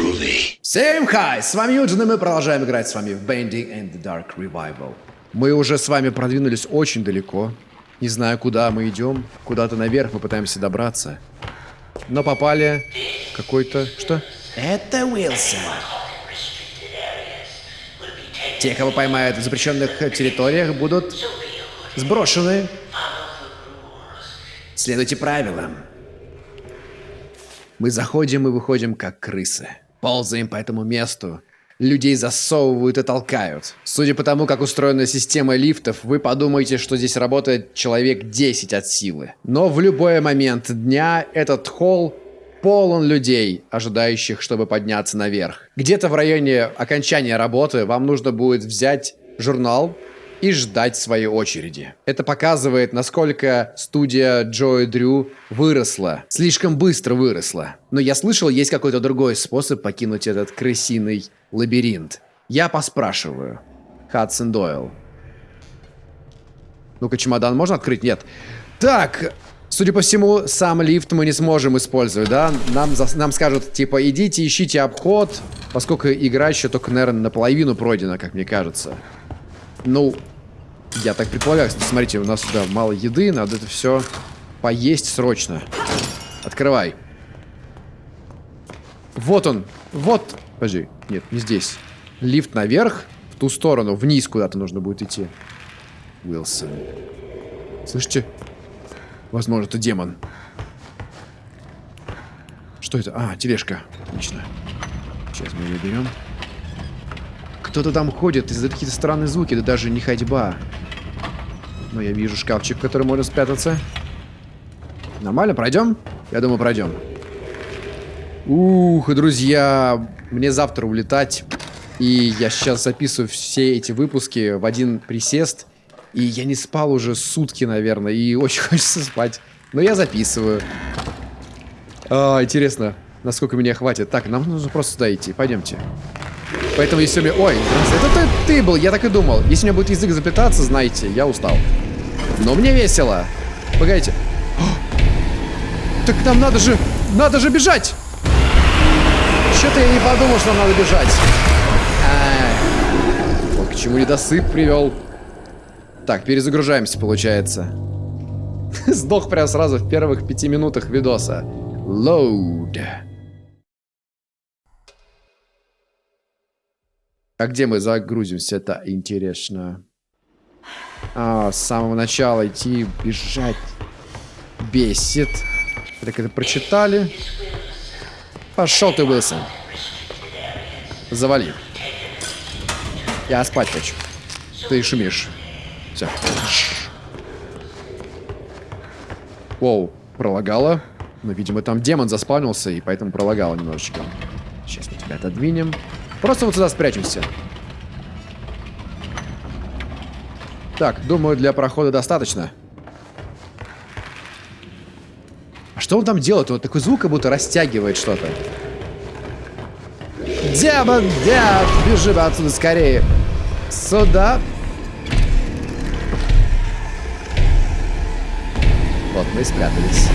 groovy. Всем хай! С вами Юджин, и мы продолжаем играть с вами в Bending and the Dark Revival. Мы уже с вами продвинулись очень далеко. Не знаю, куда мы идем. Куда-то наверх мы пытаемся добраться. Но попали какой-то... Что? Это Уилсон. Те, кого поймают в запрещенных территориях, будут сброшены. Следуйте правилам. Мы заходим и выходим как крысы. Ползаем по этому месту. Людей засовывают и толкают. Судя по тому, как устроена система лифтов, вы подумаете, что здесь работает человек 10 от силы. Но в любой момент дня этот холл полон людей, ожидающих, чтобы подняться наверх. Где-то в районе окончания работы вам нужно будет взять журнал, и ждать своей очереди. Это показывает, насколько студия Джо и Дрю выросла. Слишком быстро выросла. Но я слышал, есть какой-то другой способ покинуть этот крысиный лабиринт. Я поспрашиваю. Хадсон Дойл. Ну-ка, чемодан можно открыть? Нет. Так, Судя по всему, сам лифт мы не сможем использовать, да? Нам, за, нам скажут, типа, идите, ищите обход, поскольку игра еще только, наверное, наполовину пройдена, как мне кажется. Ну, я так предполагаю. Смотрите, у нас сюда мало еды, надо это все поесть срочно. Открывай. Вот он. Вот. Подожди. Нет, не здесь. Лифт наверх, в ту сторону, вниз куда-то нужно будет идти. Уилсон. Слышите? Возможно, это демон. Что это? А, тележка. Отлично. Сейчас мы ее берем. Кто-то там ходит, издает какие-то странные звуки, да даже не ходьба. Но я вижу шкафчик, в который можно спрятаться. Нормально, пройдем? Я думаю, пройдем. Ух, друзья, мне завтра улетать. И я сейчас записываю все эти выпуски в один присест. И я не спал уже сутки, наверное, и очень хочется спать. Но я записываю. А, интересно, насколько меня хватит. Так, нам нужно просто сюда идти. Пойдемте. Поэтому если мне... Ой, это ты, ты был, я так и думал. Если у меня будет язык заплетаться, знаете, я устал. Но мне весело. Погодите. О! Так нам надо же... Надо же бежать! Что-то я не подумал, что нам надо бежать. А, вот к чему недосып привел. Так, перезагружаемся, получается. Сдох прям сразу в первых пяти минутах видоса. Load. А где мы загрузимся? Это интересно. А, с самого начала идти, бежать. Бесит. Так это прочитали. Пошел ты, Уилсон. Завали. Я спать хочу. Ты шумишь. Все. Воу, пролагало. Ну, видимо, там демон заспавнился, и поэтому пролагало немножечко. Сейчас мы тебя отодвинем. Просто вот сюда спрячемся. Так, думаю, для прохода достаточно. А что он там делает? Вот такой звук, как будто растягивает что-то. Демон, дед, бежим отсюда скорее. Сюда. Вот, мы и спрятались.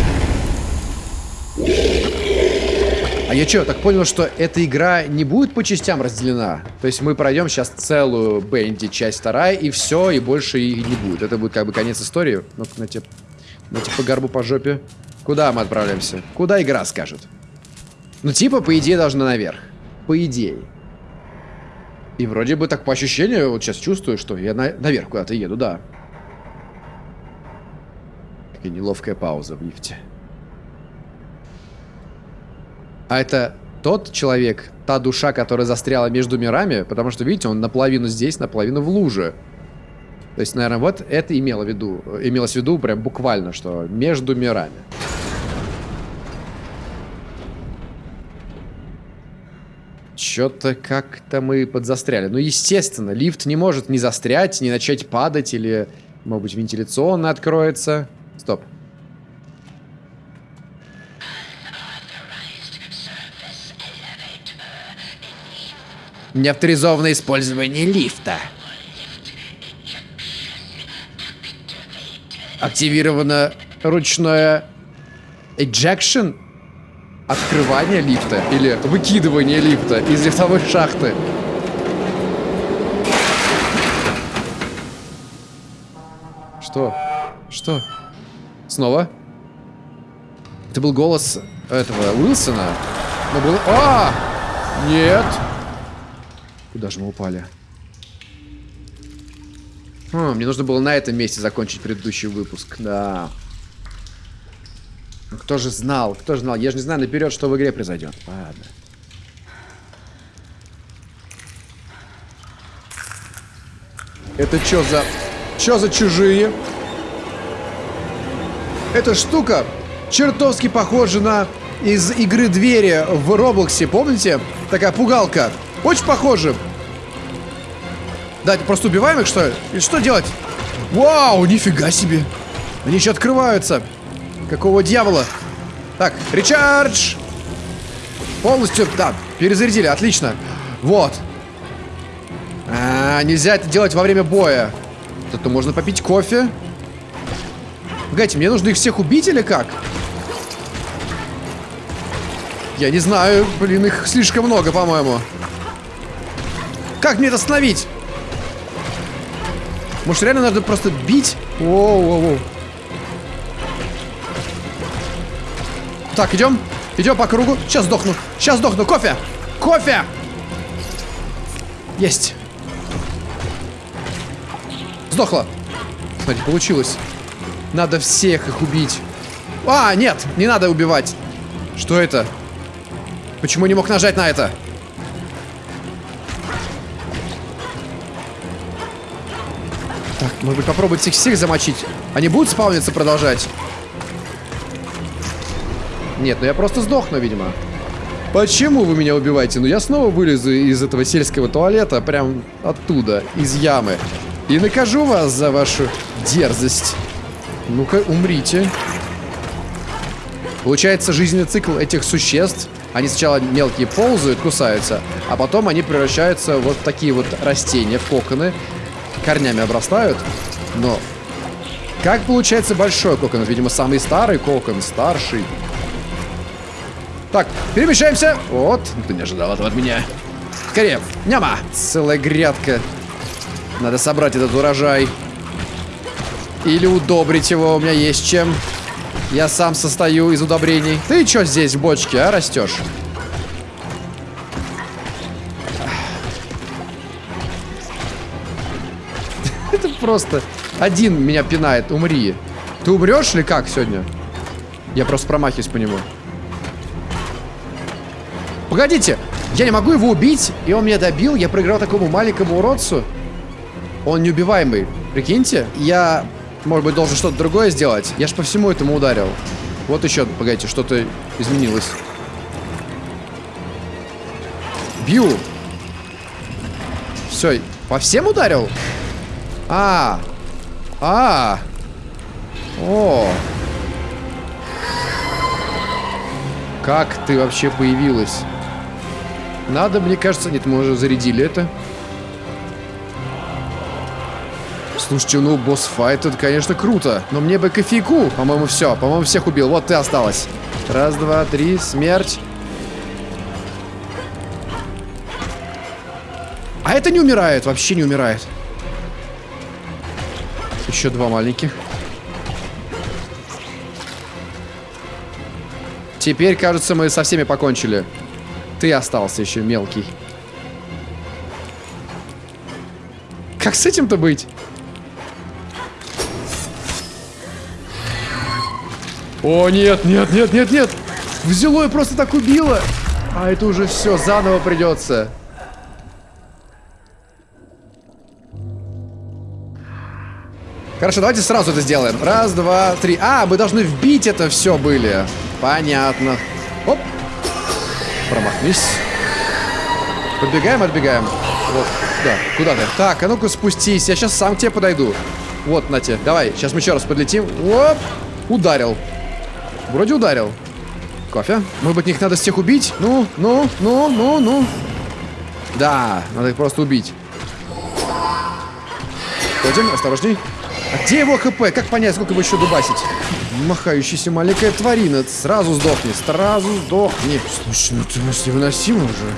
А я что, так понял, что эта игра не будет по частям разделена? То есть мы пройдем сейчас целую Бенди, часть вторая, и все, и больше и не будет. Это будет как бы конец истории. Ну-ка, на тебе, на тебе по горбу, по жопе. Куда мы отправляемся? Куда игра скажет? Ну, типа, по идее, должна наверх. По идее. И вроде бы так по ощущению, вот сейчас чувствую, что я на наверх куда-то еду, да. Такая неловкая пауза в лифте. А это тот человек, та душа, которая застряла между мирами, потому что, видите, он наполовину здесь, наполовину в луже. То есть, наверное, вот это имело в виду, имелось в виду прям буквально, что между мирами. Что-то как-то мы подзастряли. Ну, естественно, лифт не может не застрять, не начать падать, или, может быть, вентиляционно откроется. Стоп. Неавторизованное использование лифта. Активировано ручное ejection. открывание лифта или выкидывание лифта из лифтовой шахты. Что? Что? Снова? Это был голос этого Уилсона. Но был... А! Нет! Куда же мы упали? Хм, мне нужно было на этом месте закончить предыдущий выпуск. Да. Ну, кто же знал? Кто же знал? Я же не знаю наперед, что в игре произойдет. Ладно. Это что за... Что за чужие? Эта штука чертовски похожа на из игры двери в Роблоксе, помните? Такая пугалка. Очень похожа. Да, просто убиваем их, что ли? И что делать? Вау, нифига себе. Они еще открываются. Какого дьявола? Так, речардж! Полностью, да, перезарядили, отлично. Вот. А, нельзя это делать во время боя. Зато можно попить кофе. Погодите, мне нужно их всех убить или как? Я не знаю, блин, их слишком много, по-моему. Как мне это остановить? Может, реально надо просто бить? Воу-воу-воу. Так, идем. Идем по кругу. Сейчас сдохну. Сейчас сдохну. Кофе! Кофе! Есть. Сдохла. Смотри, получилось. Надо всех их убить. А, нет, не надо убивать. Что это? Почему не мог нажать на это? Может быть попробовать их всех замочить? Они будут спавниться продолжать? Нет, ну я просто сдохну, видимо. Почему вы меня убиваете? Ну я снова вылезу из этого сельского туалета, прям оттуда, из ямы. И накажу вас за вашу дерзость. Ну-ка, умрите. Получается, жизненный цикл этих существ. Они сначала мелкие ползают, кусаются, а потом они превращаются вот в такие вот растения, в коконы. Корнями обрастают. Но как получается большой кокон? Видимо, самый старый кокон, старший. Так, перемещаемся. Вот, ты не ожидал этого от меня. Скорее, няма. Целая грядка. Надо собрать этот урожай. Или удобрить его, у меня есть чем. Я сам состою из удобрений. Ты что здесь в бочке, а, растешь? Просто... Один меня пинает, умри. Ты умрешь или как сегодня? Я просто промахиваюсь по нему. Погодите, я не могу его убить, и он меня добил. Я проиграл такому маленькому уродцу. Он неубиваемый. Прикиньте, я может быть, должен что-то другое сделать? Я ж по всему этому ударил. Вот еще, погодите, что-то изменилось. Бью. Все, по всем ударил? А. А. О. Как ты вообще появилась? Надо, мне кажется... Нет, мы уже зарядили это. Слушайте, ну босс-файт это, конечно, круто. Но мне бы кофейку. По-моему, все. По-моему, всех убил. Вот ты осталась. Раз, два, три. Смерть. А это не умирает. Вообще не умирает. Еще два маленьких. Теперь, кажется, мы со всеми покончили. Ты остался еще мелкий. Как с этим-то быть? О, нет, нет, нет, нет, нет. Взяло и просто так убило. А это уже все, заново придется. Хорошо, давайте сразу это сделаем. Раз, два, три. А, мы должны вбить это все были. Понятно. Оп. Промахнись. Подбегаем, отбегаем. Вот, да, куда ты? Так, а ну-ка спустись. Я сейчас сам к тебе подойду. Вот, на тебе. Давай, сейчас мы еще раз подлетим. Оп. Ударил. Вроде ударил. Кофе. Может быть, их надо всех убить? Ну, ну, ну, ну, ну. Да, надо их просто убить. Ходим, осторожней. А где его хп? Как понять, сколько его еще дубасить? Махающаяся маленькая тварина. Сразу сдохни, сразу сдохни. Слушай, ну ты может невыносимо уже.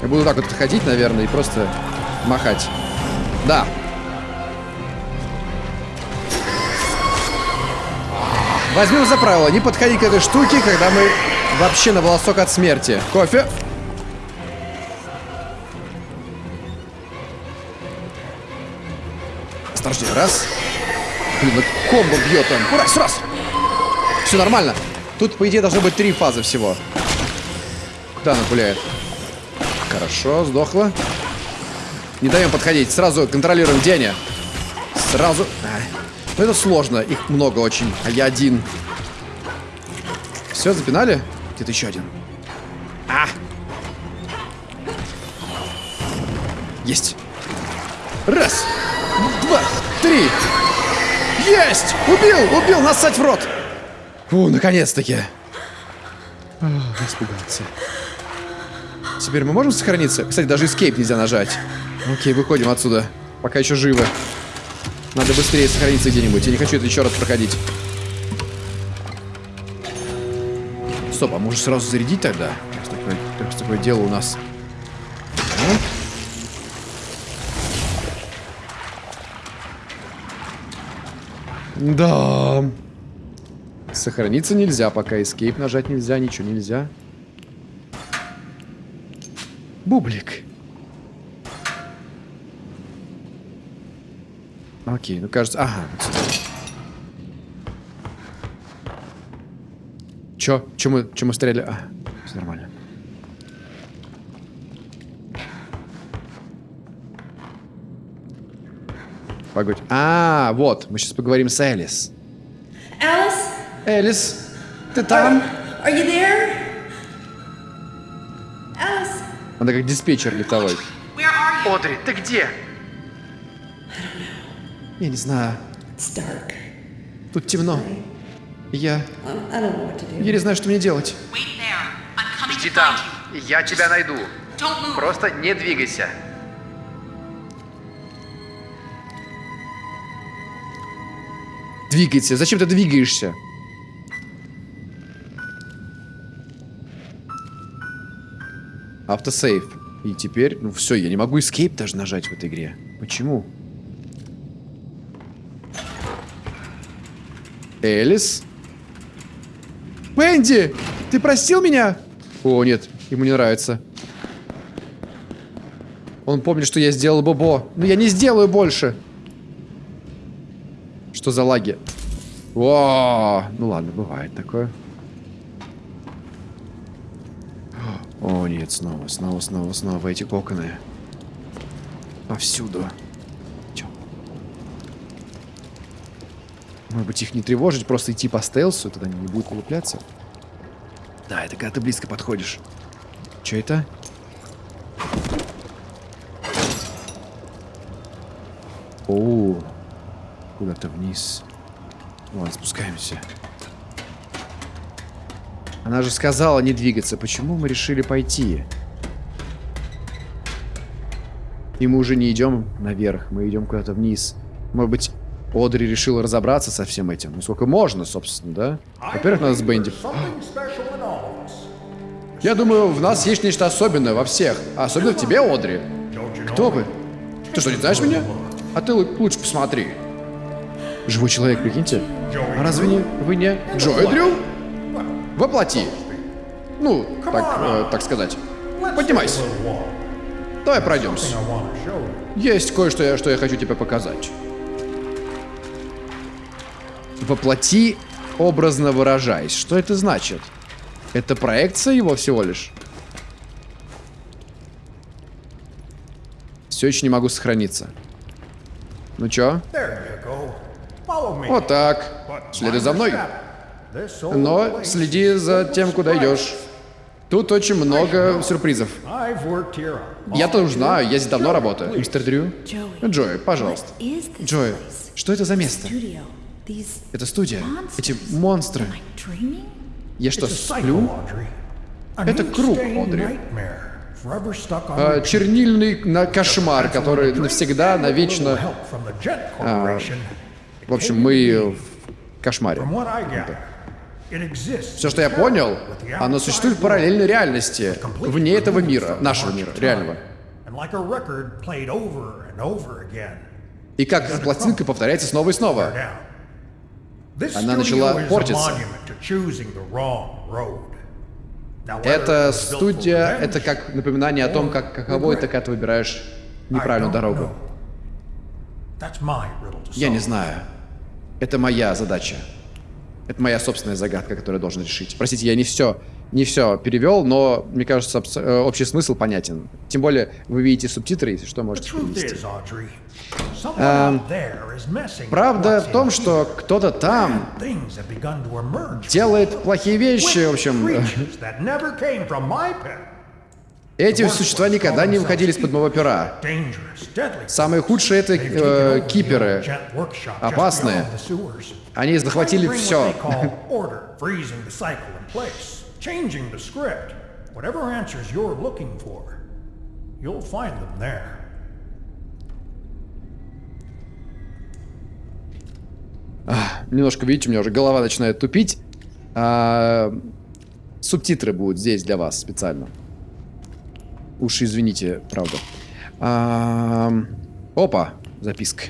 Я буду так вот ходить, наверное, и просто махать. Да. Возьмем за правило, не подходи к этой штуке, когда мы вообще на волосок от смерти. Кофе. Осторожнее, раз. Блин, ну комбо бьет он. Раз, раз. Все нормально. Тут, по идее, должно быть три фазы всего. Куда она пуляет? Хорошо, сдохла. Не даем подходить. Сразу контролируем Деня. Сразу... А, ну, это сложно. Их много очень. А я один. Все, запинали? Где-то еще один. А! Есть. Раз. Два. Три. Есть! Убил! Убил! Насать в рот! Фу, наконец-таки. Испугался. Теперь мы можем сохраниться? Кстати, даже escape нельзя нажать. Окей, выходим отсюда. Пока еще живы. Надо быстрее сохраниться где-нибудь. Я не хочу это еще раз проходить. Стоп, а может сразу зарядить тогда? Раз такое, такое дело у нас. Да. Сохраниться нельзя, пока escape нажать нельзя, ничего нельзя. Бублик. Окей, ну кажется... Ага. Чё? Чё мы, чё мы стреляли? А, все нормально. Погодь. А, вот, мы сейчас поговорим с Элис. Alice, Элис, ты там? are you there? Alice, Она как диспетчер летовой. are? Одри, ты где? Я не знаю. It's dark. Тут темно. Я... Um. Я не знаю, что мне делать. Иди там. Я тебя найду. Просто не двигайся. Двигайся. Зачем ты двигаешься? Автосейв. И теперь, ну все, я не могу escape даже нажать в этой игре. Почему? Элис? Мэнди! Ты простил меня? О, нет, ему не нравится. Он помнит, что я сделал Бобо. Но я не сделаю больше. Что за лаги? О, ну ладно, бывает такое. О, нет, снова, снова, снова, снова эти коконы. Повсюду. Чё? Может быть, их не тревожить, просто идти по стелсу, тогда они не будут вылупляться? Да, это когда ты близко подходишь. Что это? О, куда-то вниз. Ладно, спускаемся. Она же сказала не двигаться. Почему мы решили пойти? И мы уже не идем наверх, мы идем куда-то вниз. Может быть, Одри решила разобраться со всем этим. Ну, сколько можно, собственно, да? Во-первых, надо с Бенди. Я думаю, в нас есть нечто особенное во всех. А особенно в тебе, Одри. Кто вы? Ты что, не знаешь меня? А ты лучше посмотри. Живой человек, прикиньте. А разве не вы не Джой Дрю? Воплоти. Ну, так, э, так сказать. Поднимайся. Давай пройдемся. Есть кое-что, что я хочу тебе показать. Воплоти, образно выражаясь. Что это значит? Это проекция его всего лишь? Все еще не могу сохраниться. Ну чё? Вот так. Следуй за мной. Но следи за тем, куда идешь. Тут очень много сюрпризов. Я тоже знаю, я здесь давно работаю. Мистер Дрю? Джой, пожалуйста. place? что это за место? Это студия. Эти монстры. Я что, сплю? Это круг, Одри. А, чернильный на кошмар, который навсегда, навечно... А, в общем, мы кошмаре. It exists Все, что я понял, оно существует в параллельной реальности, вне этого мира, нашего мира, реального. И как с пластинкой повторяется снова и снова. Она начала портиться. Эта студия, это как напоминание о том, как каково это, когда ты выбираешь неправильную дорогу. Я не знаю. Это моя задача. Это моя собственная загадка, которую я должен решить. Простите, я не все, не все перевел, но мне кажется, э, общий смысл понятен. Тем более, вы видите субтитры, если что, можете перевести. messing with Правда в том, что кто-то там делает плохие вещи, в общем. Эти существа никогда не выходили из-под моего пера. Самые худшие это э, киперы. Опасные. Они захватили все. Немножко, видите, у меня уже голова начинает тупить. А, субтитры будут здесь для вас специально. Уж извините, правда. А, опа, записка.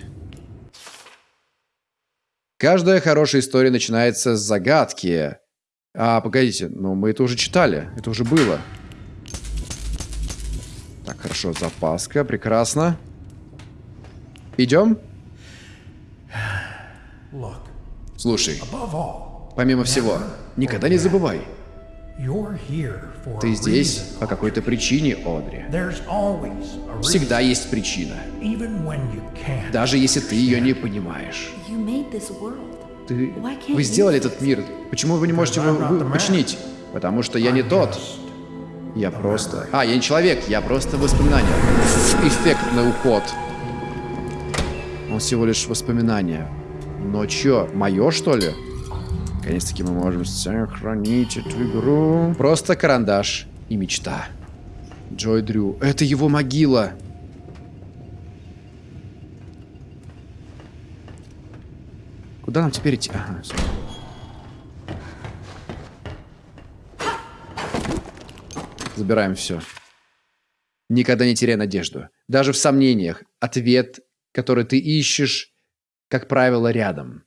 Каждая хорошая история начинается с загадки. А, погодите, ну мы это уже читали, это уже было. Так, хорошо, запаска, прекрасно. Идем? Слушай, помимо всего, никогда не забывай, ты a здесь reason. по какой-то причине, Одри. There's always a reason, Всегда есть причина, even when you can't. даже если ты ее не понимаешь. You made this world. Ты, Why can't вы сделали этот мир, почему вы не можете его вы- починить? Потому что я не тот. Я просто... А, я не человек, я просто воспоминание. Эффектный уход. Он всего лишь воспоминание. Но чё, мое что ли? Наконец-таки мы можем сохранить эту игру. Просто карандаш и мечта. Джой Дрю. Это его могила. Куда нам теперь идти? Ага, всё. Забираем все. Никогда не теряй надежду. Даже в сомнениях. Ответ, который ты ищешь, как правило, рядом.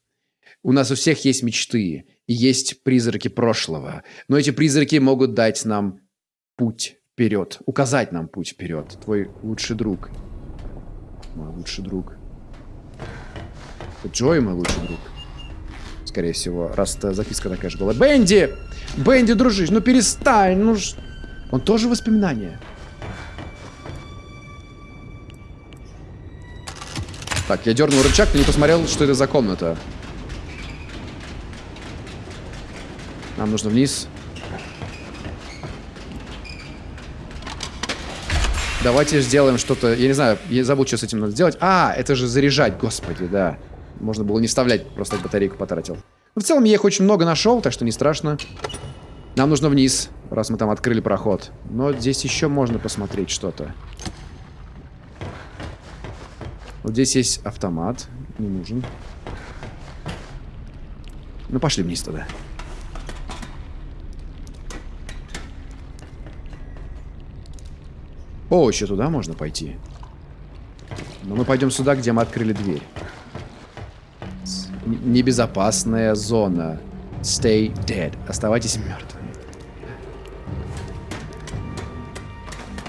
У нас у всех есть мечты и есть призраки прошлого. Но эти призраки могут дать нам путь вперед, указать нам путь вперед. Твой лучший друг. Мой лучший друг. Джой мой лучший друг. Скорее всего, раз записка такая же была. Бенди! Бенди, дружище, ну перестань, ну ж... Он тоже воспоминания. Так, я дернул рычаг, ты не посмотрел, что это за комната. Нам нужно вниз. Давайте сделаем что-то... Я не знаю, я забыл, что с этим надо сделать. А, это же заряжать, господи, да. Можно было не вставлять, просто батарейку потратил. Ну, в целом, я их очень много нашел, так что не страшно. Нам нужно вниз, раз мы там открыли проход. Но здесь еще можно посмотреть что-то. Вот здесь есть автомат. Не нужен. Ну, пошли вниз тогда. О, еще туда можно пойти. Но мы пойдем сюда, где мы открыли дверь. Небезопасная зона. Stay dead. Оставайтесь мертвыми.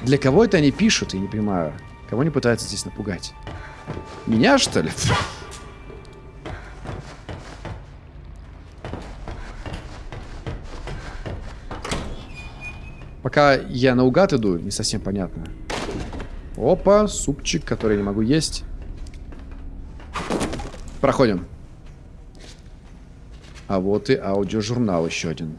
Для кого это они пишут, я не понимаю. Кого они пытаются здесь напугать? Меня, что ли? Пока я наугад иду, не совсем понятно. Опа, супчик, который я не могу есть. Проходим. А вот и аудиожурнал еще один.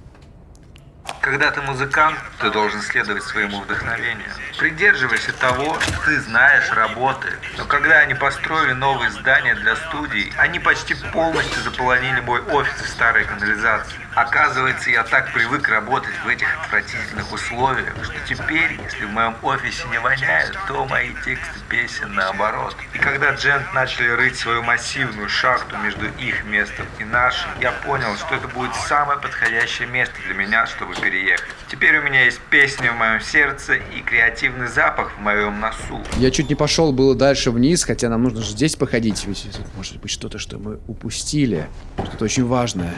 Когда ты музыкант, ты должен следовать своему вдохновению. Придерживайся того, что ты знаешь, работает. Но когда они построили новые здания для студий, они почти полностью заполонили мой офис в старой канализации. Оказывается, я так привык работать в этих отвратительных условиях, что теперь, если в моем офисе не воняет, то мои тексты песен наоборот. И когда Джент начали рыть свою массивную шахту между их местом и нашим, я понял, что это будет самое подходящее место для меня, чтобы переехать. Теперь у меня есть песня в моем сердце и креативный запах в моем носу. Я чуть не пошел было дальше вниз, хотя нам нужно же здесь походить. Ведь может быть что-то, что мы упустили. Что-то очень важное.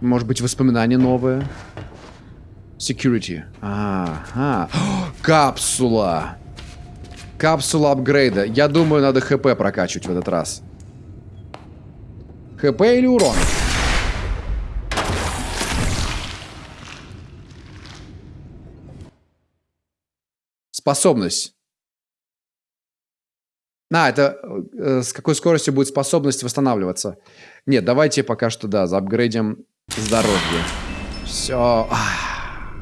Может быть воспоминания новые. Security. Ага. Капсула. Капсула апгрейда. Я думаю, надо ХП прокачивать в этот раз. ХП или урон? Способность. А, это э, с какой скоростью будет способность восстанавливаться? Нет, давайте пока что, да, заапгрейдим здоровье. Все. Ах.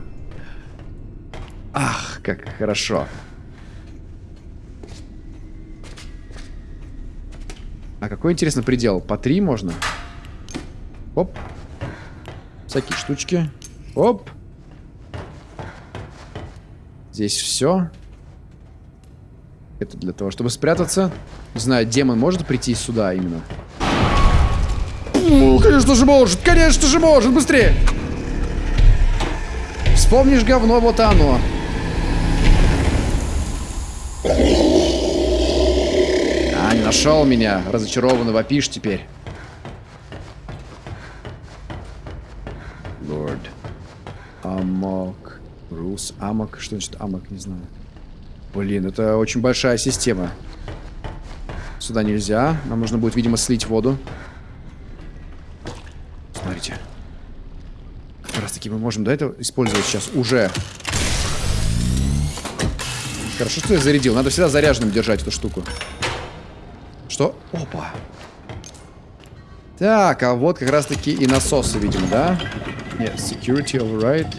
Ах, как хорошо. А какой, интересно, предел? По три можно? Оп. Всякие штучки. Оп. Здесь все. Это для того, чтобы спрятаться. Не знаю, демон может прийти сюда именно? Ну, конечно же может, конечно же может, быстрее! Вспомнишь говно, вот оно. А, не нашел меня. Разочарованно вопишь теперь. Лорд. Амок. Рус. Амок. Что значит амок? Не знаю. Блин, это очень большая система. Сюда нельзя. Нам нужно будет, видимо, слить воду. Смотрите. Как раз таки мы можем до этого использовать сейчас уже. Хорошо, что я зарядил. Надо всегда заряженным держать эту штуку. Что? Опа. Так, а вот как раз таки и насосы, видимо, да? Нет, security override.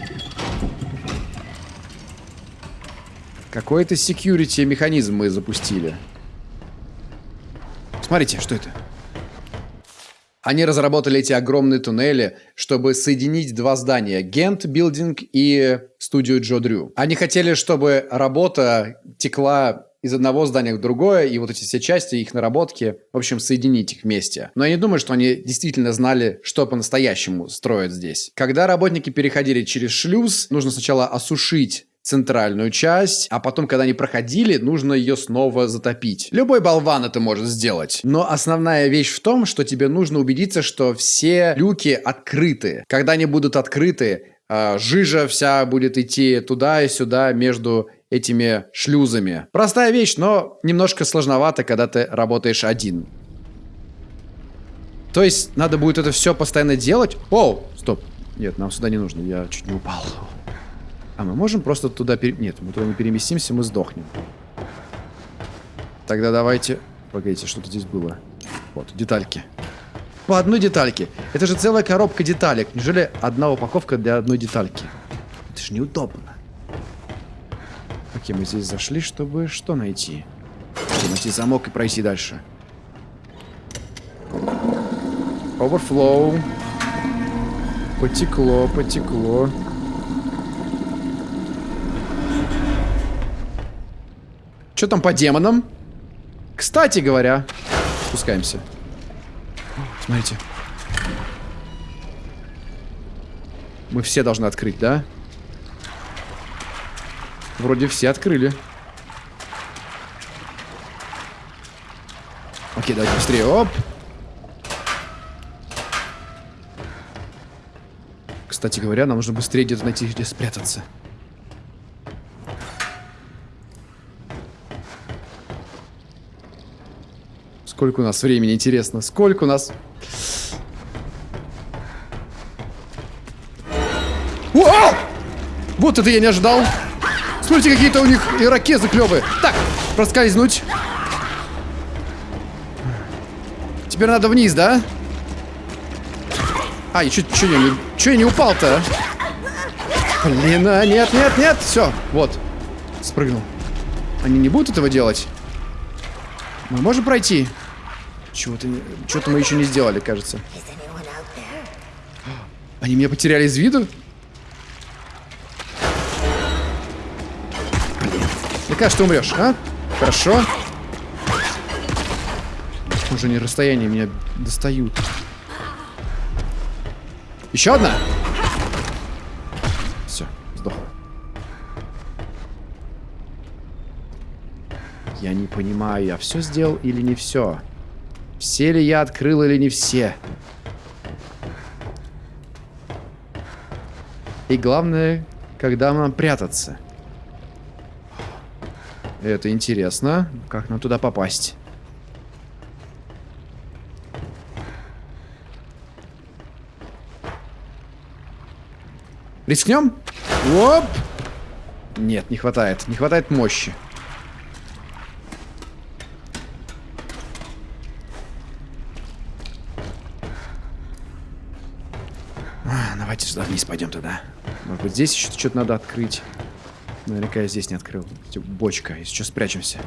Какой-то security механизм мы запустили. Смотрите, что это? Они разработали эти огромные туннели, чтобы соединить два здания. Гент Билдинг и студию Джо Дрю. Они хотели, чтобы работа текла из одного здания в другое, и вот эти все части, их наработки, в общем, соединить их вместе. Но я не думаю, что они действительно знали, что по-настоящему строят здесь. Когда работники переходили через шлюз, нужно сначала осушить центральную часть, а потом, когда они проходили, нужно ее снова затопить. Любой болван это может сделать. Но основная вещь в том, что тебе нужно убедиться, что все люки открыты. Когда они будут открыты, э, жижа вся будет идти туда и сюда между этими шлюзами. Простая вещь, но немножко сложновато, когда ты работаешь один. То есть надо будет это все постоянно делать. Оу, стоп. Нет, нам сюда не нужно, я чуть не упал. А мы можем просто туда... Пере... Нет, мы туда не переместимся, мы сдохнем. Тогда давайте... Погодите, что-то здесь было. Вот, детальки. По одной детальке. Это же целая коробка деталек. Неужели одна упаковка для одной детальки? Это же неудобно. Окей, мы здесь зашли, чтобы что найти? Чтобы найти замок и пройти дальше. Overflow. Потекло, потекло. Что там по демонам? Кстати говоря, спускаемся. Смотрите. Мы все должны открыть, да? Вроде все открыли. Окей, давайте быстрее. Оп. Кстати говоря, нам нужно быстрее где-то найти, где спрятаться. Сколько у нас времени, интересно? Сколько у нас... О! Вот это я не ожидал. Смотрите, какие-то у них ирокезы клевые. Так, проскользнуть. Теперь надо вниз, да? А, и чё, я, я не упал-то? Блин, а, нет, нет, нет, все, вот, спрыгнул. Они не будут этого делать? Мы можем пройти? Чего-то что-то мы еще не сделали, кажется. Они меня потеряли из виду? Блин. Мне кажется, ты умрешь, а? Хорошо. Уже не расстояние меня достают. Еще одна? Все, сдохла. Я не понимаю, я все сделал или не все? Все ли я открыл или не все? И главное, когда нам прятаться? Это интересно. Как нам туда попасть? Рискнем? Оп! Нет, не хватает. Не хватает мощи. А, давайте сюда вниз пойдем тогда. Может быть, здесь еще что-то надо открыть. Наверняка я здесь не открыл. Бочка. Если что, спрячемся.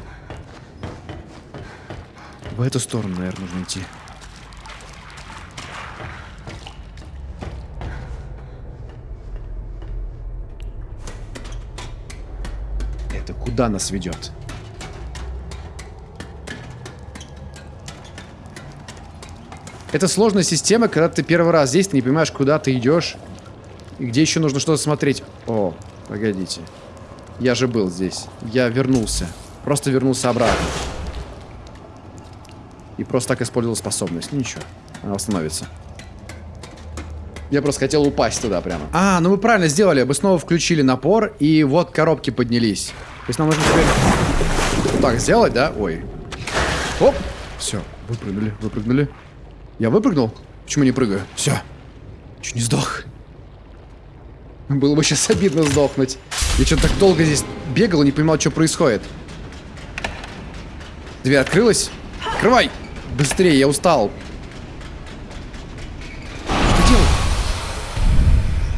В эту сторону, наверное, нужно идти. Это куда нас ведет? Это сложная система, когда ты первый раз здесь, ты не понимаешь, куда ты идешь. И где еще нужно что-то смотреть. О, погодите. Я же был здесь. Я вернулся. Просто вернулся обратно. И просто так использовал способность. Ну, ничего, она восстановится. Я просто хотел упасть туда прямо. А, ну мы правильно сделали. Мы снова включили напор, и вот коробки поднялись. То есть нам нужно теперь так сделать, да? Ой. Оп. Все, выпрыгнули, выпрыгнули. Я выпрыгнул? Почему не прыгаю? Все. Чуть не сдох. Было бы сейчас обидно сдохнуть. Я что-то так долго здесь бегал и не понимал, что происходит. Дверь открылась? Открывай! Быстрее, я устал. Что делать?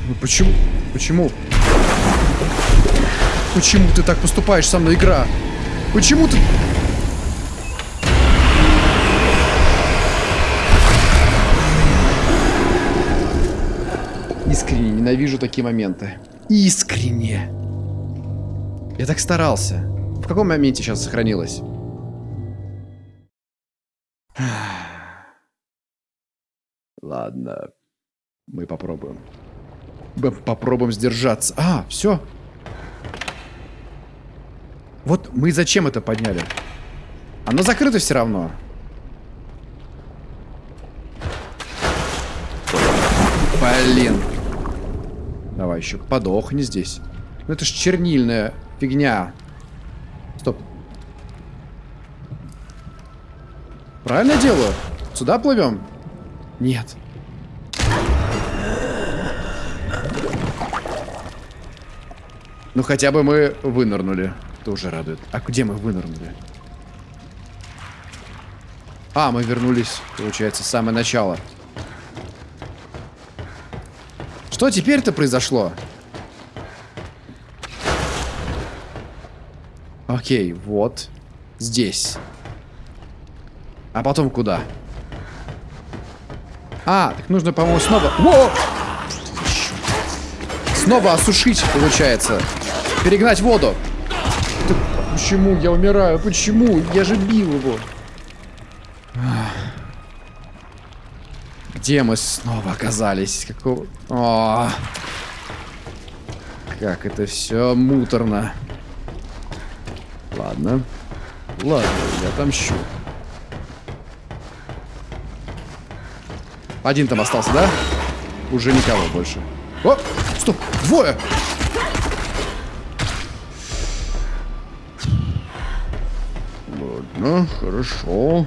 Ну почему? Почему? Почему ты так поступаешь со мной, игра? Почему ты... Искренне ненавижу такие моменты. Искренне. Я так старался. В каком моменте сейчас сохранилось? Ладно. Мы попробуем. Мы попробуем сдержаться. А, все. Вот мы зачем это подняли? Оно закрыто все равно. Блин. Давай еще подохни здесь. Ну это ж чернильная фигня. Стоп. Правильно делаю? Сюда плывем? Нет. Ну хотя бы мы вынырнули. Это уже радует. А где мы вынырнули? А, мы вернулись, получается, в самое начало. Что теперь-то произошло? Окей, вот. Здесь. А потом куда? А, так нужно, по-моему, снова... Во! Снова осушить, получается. Перегнать воду. Да почему я умираю? Почему? Я же бил его. Где мы снова оказались? Какого... О, как это все муторно. Ладно. Ладно, я отомщу. Один там остался, да? Уже никого больше. О, стоп, двое! Ладно, хорошо.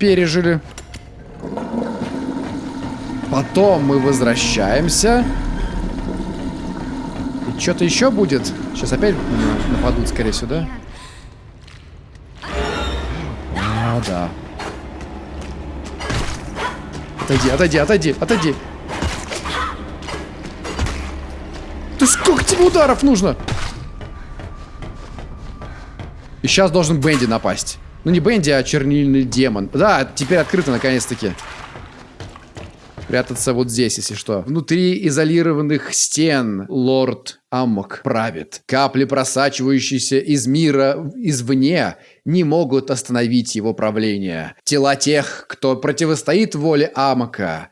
Пережили. Потом мы возвращаемся. И что-то еще будет. Сейчас опять на- нападут, скорее всего, да? А, да. Отойди, отойди, отойди, отойди. ты сколько тебе ударов нужно? И сейчас должен Бенди напасть. Ну не Бенди, а чернильный демон. Да, теперь открыто наконец-таки. Прятаться вот здесь, если что. Внутри изолированных стен лорд Аммок правит. Капли, просачивающиеся из мира извне, не могут остановить его правление. Тела тех, кто противостоит воле Амока,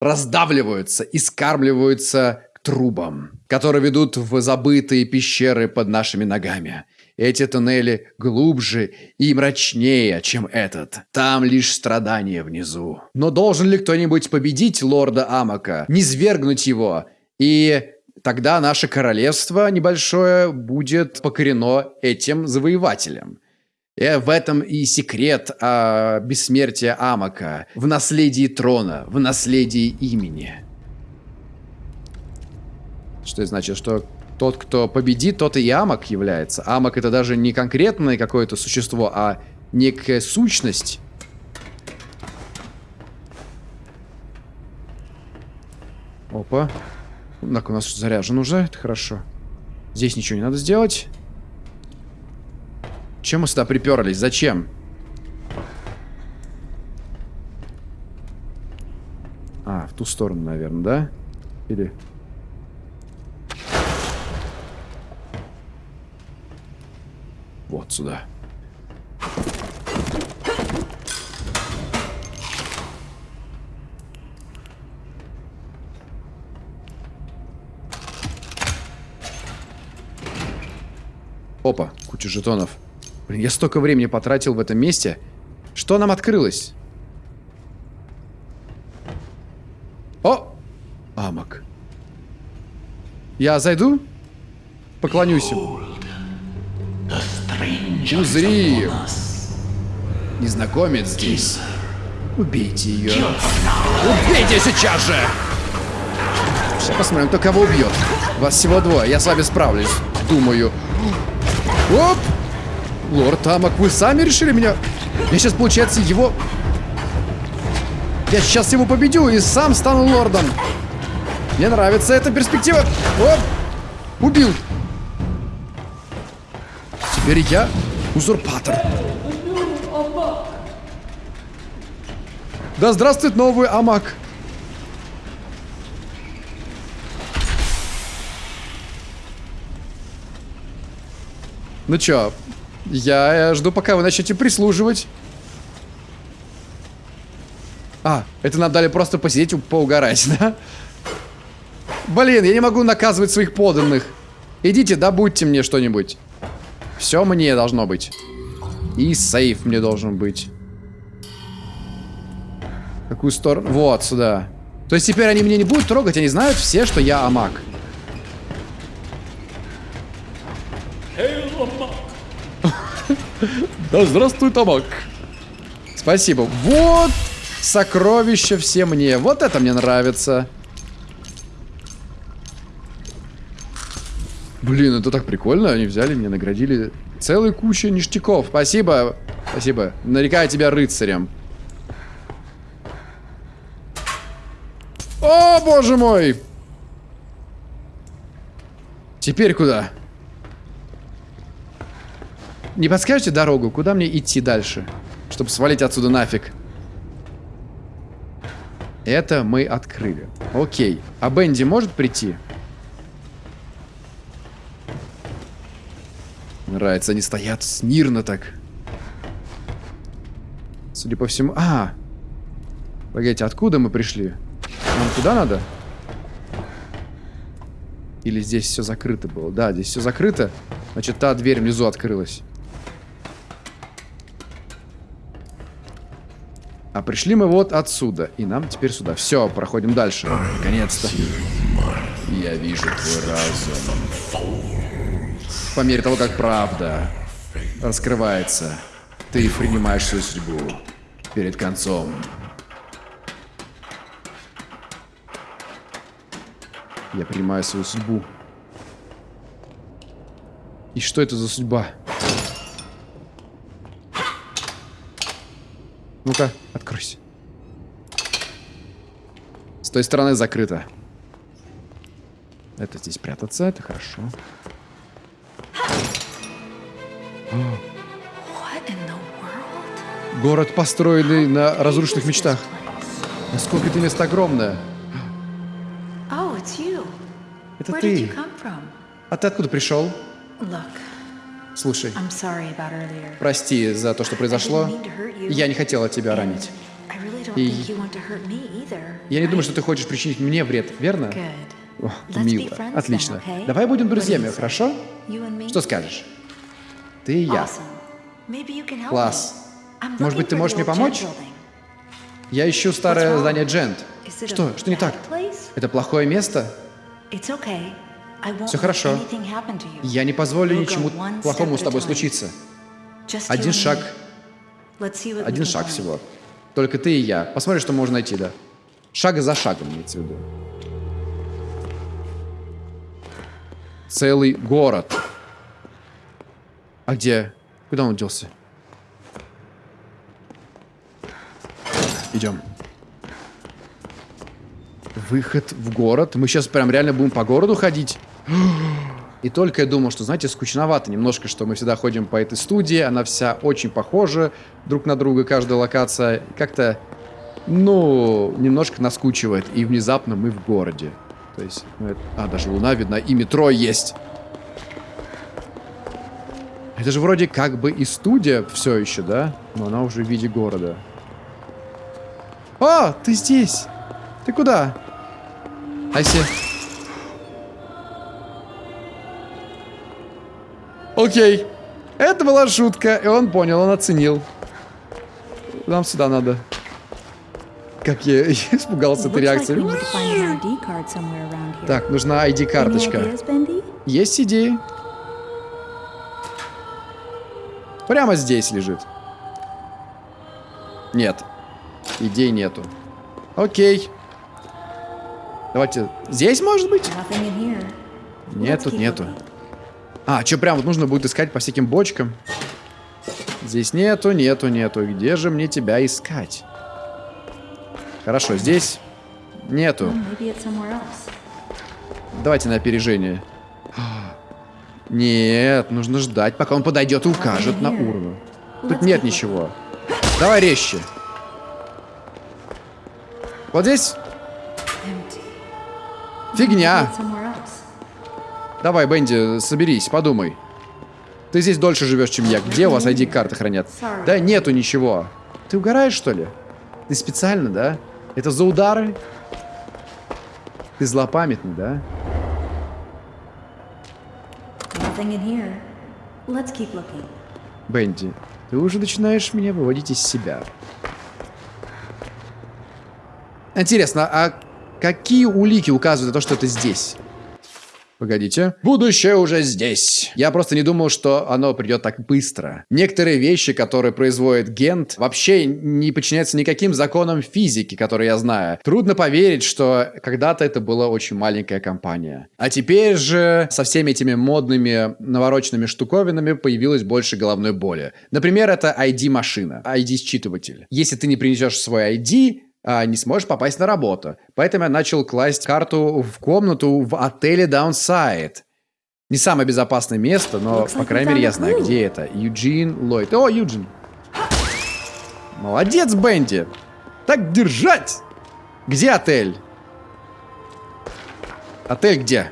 раздавливаются и скармливаются к трубам, которые ведут в забытые пещеры под нашими ногами. Эти туннели глубже и мрачнее, чем этот. Там лишь страдания внизу. Но должен ли кто-нибудь победить лорда Амака, низвергнуть его? И тогда наше королевство небольшое будет покорено этим завоевателем. И в этом и секрет а, бессмертия Амака, в наследии трона, в наследии имени. Что значит, что тот, кто победит, тот и Амок является. Амок это даже не конкретное какое-то существо, а некая сущность. Опа. Так, у нас заряжен уже, это хорошо. Здесь ничего не надо сделать. Чем мы сюда приперлись? Зачем? А, в ту сторону, наверное, да? Или... Вот сюда. Опа, куча жетонов. Блин, я столько времени потратил в этом месте. Что нам открылось? О! Амок. Я зайду? Поклонюсь им. Узри! Незнакомец здесь. Убейте ее. Убейте сейчас же! Сейчас посмотрим, кто кого убьет. Вас всего двое, я с вами справлюсь. Думаю. Оп! Лорд Амок, вы сами решили меня... Я сейчас, получается, его... Я сейчас его победю и сам стану лордом. Мне нравится эта перспектива. Оп! Убил. Теперь я узурпатор. Да здравствует новый Амак. Ну чё, я жду, пока вы начнете прислуживать. А, это нам дали просто посидеть, поугарать, да? Блин, я не могу наказывать своих поданных. Идите, добудьте мне что-нибудь. Все мне должно быть. И сейф мне должен быть. Какую сторону? Вот, сюда. То есть теперь они меня не будут трогать, они знают все, что я Амак. Да здравствуй, Амак. Спасибо. Вот сокровища все мне. Вот это мне нравится. Блин, это так прикольно. Они взяли меня, наградили целую кучу ништяков. Спасибо. Спасибо. Нарекаю тебя рыцарем. О, боже мой! Теперь куда? Не подскажете дорогу? Куда мне идти дальше? Чтобы свалить отсюда нафиг. Это мы открыли. Окей. А Бенди может прийти? Нравится, они стоят смирно так. Судя по всему... А! Погодите, откуда мы пришли? Нам туда надо? Или здесь все закрыто было? Да, здесь все закрыто. Значит, та дверь внизу открылась. А пришли мы вот отсюда. И нам теперь сюда. Все, проходим дальше. Наконец-то. Я вижу твой разум. По мере того, как правда раскрывается, ты принимаешь свою судьбу перед концом. Я принимаю свою судьбу. И что это за судьба? Ну-ка, откройся. С той стороны закрыто. Это здесь прятаться, это хорошо. Город, построенный на разрушенных мечтах. Насколько это место огромное. Oh. Это ты. А ты откуда пришел? Look, Слушай, прости за то, что произошло. Я не хотела тебя ранить. И-. Я не думаю, что ты хочешь причинить мне вред, верно? О, мило. Отлично. Давай будем друзьями, хорошо? Что скажешь? Ты и я. Класс. Может быть, ты можешь мне помочь? Я ищу старое здание Джент. Что? Что не так? Это плохое место? Let хорошо. Я не позволю ничему плохому с тобой случиться. Один шаг, один шаг всего. Только ты и я. Посмотрим, что можно найти, да. Шаг за шагом, имеется в виду. Целый город. А где? Куда он делся? Идем. Выход в город. Мы сейчас прям реально будем по городу ходить. И только я думал, что, знаете, скучновато немножко, что мы всегда ходим по этой студии, она вся очень похожа друг на друга, каждая локация. Как-то, ну, немножко наскучивает. И внезапно мы в городе. То есть, ну, это- а, даже луна видна, и метро есть. Это же вроде как бы и студия все еще, да? Но она уже в виде города. О, ты здесь! Ты куда? Айси. Окей. Это была шутка, и он понял, он оценил. Нам сюда надо. Как я испугался этой реакции. Так, нужна ID-карточка. Есть идеи? Прямо здесь лежит. Нет. Идей нету. Окей. Давайте. Здесь, может быть? Нет, тут нету. А, что прям вот нужно будет искать по всяким бочкам? Здесь нету, нету, нету. Где же мне тебя искать? Хорошо, здесь нету. Давайте на опережение. Нет, нужно ждать, пока он подойдет и укажет на урну. Тут нет ничего. Давай резче. Вот здесь фигня. Давай, Бенди, соберись, подумай. Ты здесь дольше живешь, чем я. Где у вас ID-карты хранят? Да нету ничего. Ты угораешь, что ли? Ты специально, да? Это за удары? Ты злопамятный, да? Бенди, ты уже начинаешь меня выводить из себя. Интересно, а какие улики указывают на то, что это здесь? Погодите. Будущее уже здесь. Я просто не думал, что оно придет так быстро. Некоторые вещи, которые производит Гент, вообще не подчиняются никаким законам физики, которые я знаю. Трудно поверить, что когда-то это была очень маленькая компания. А теперь же со всеми этими модными навороченными штуковинами появилось больше головной боли. Например, это ID-машина, ID-считыватель. Если ты не принесешь свой ID, не сможешь попасть на работу. Поэтому я начал класть карту в комнату в отеле Downside. Не самое безопасное место, но, Looks по крайней мере, я знаю, где это. Юджин Ллойд. О, Юджин. Молодец, Бенди. Так держать. Где отель? Отель где?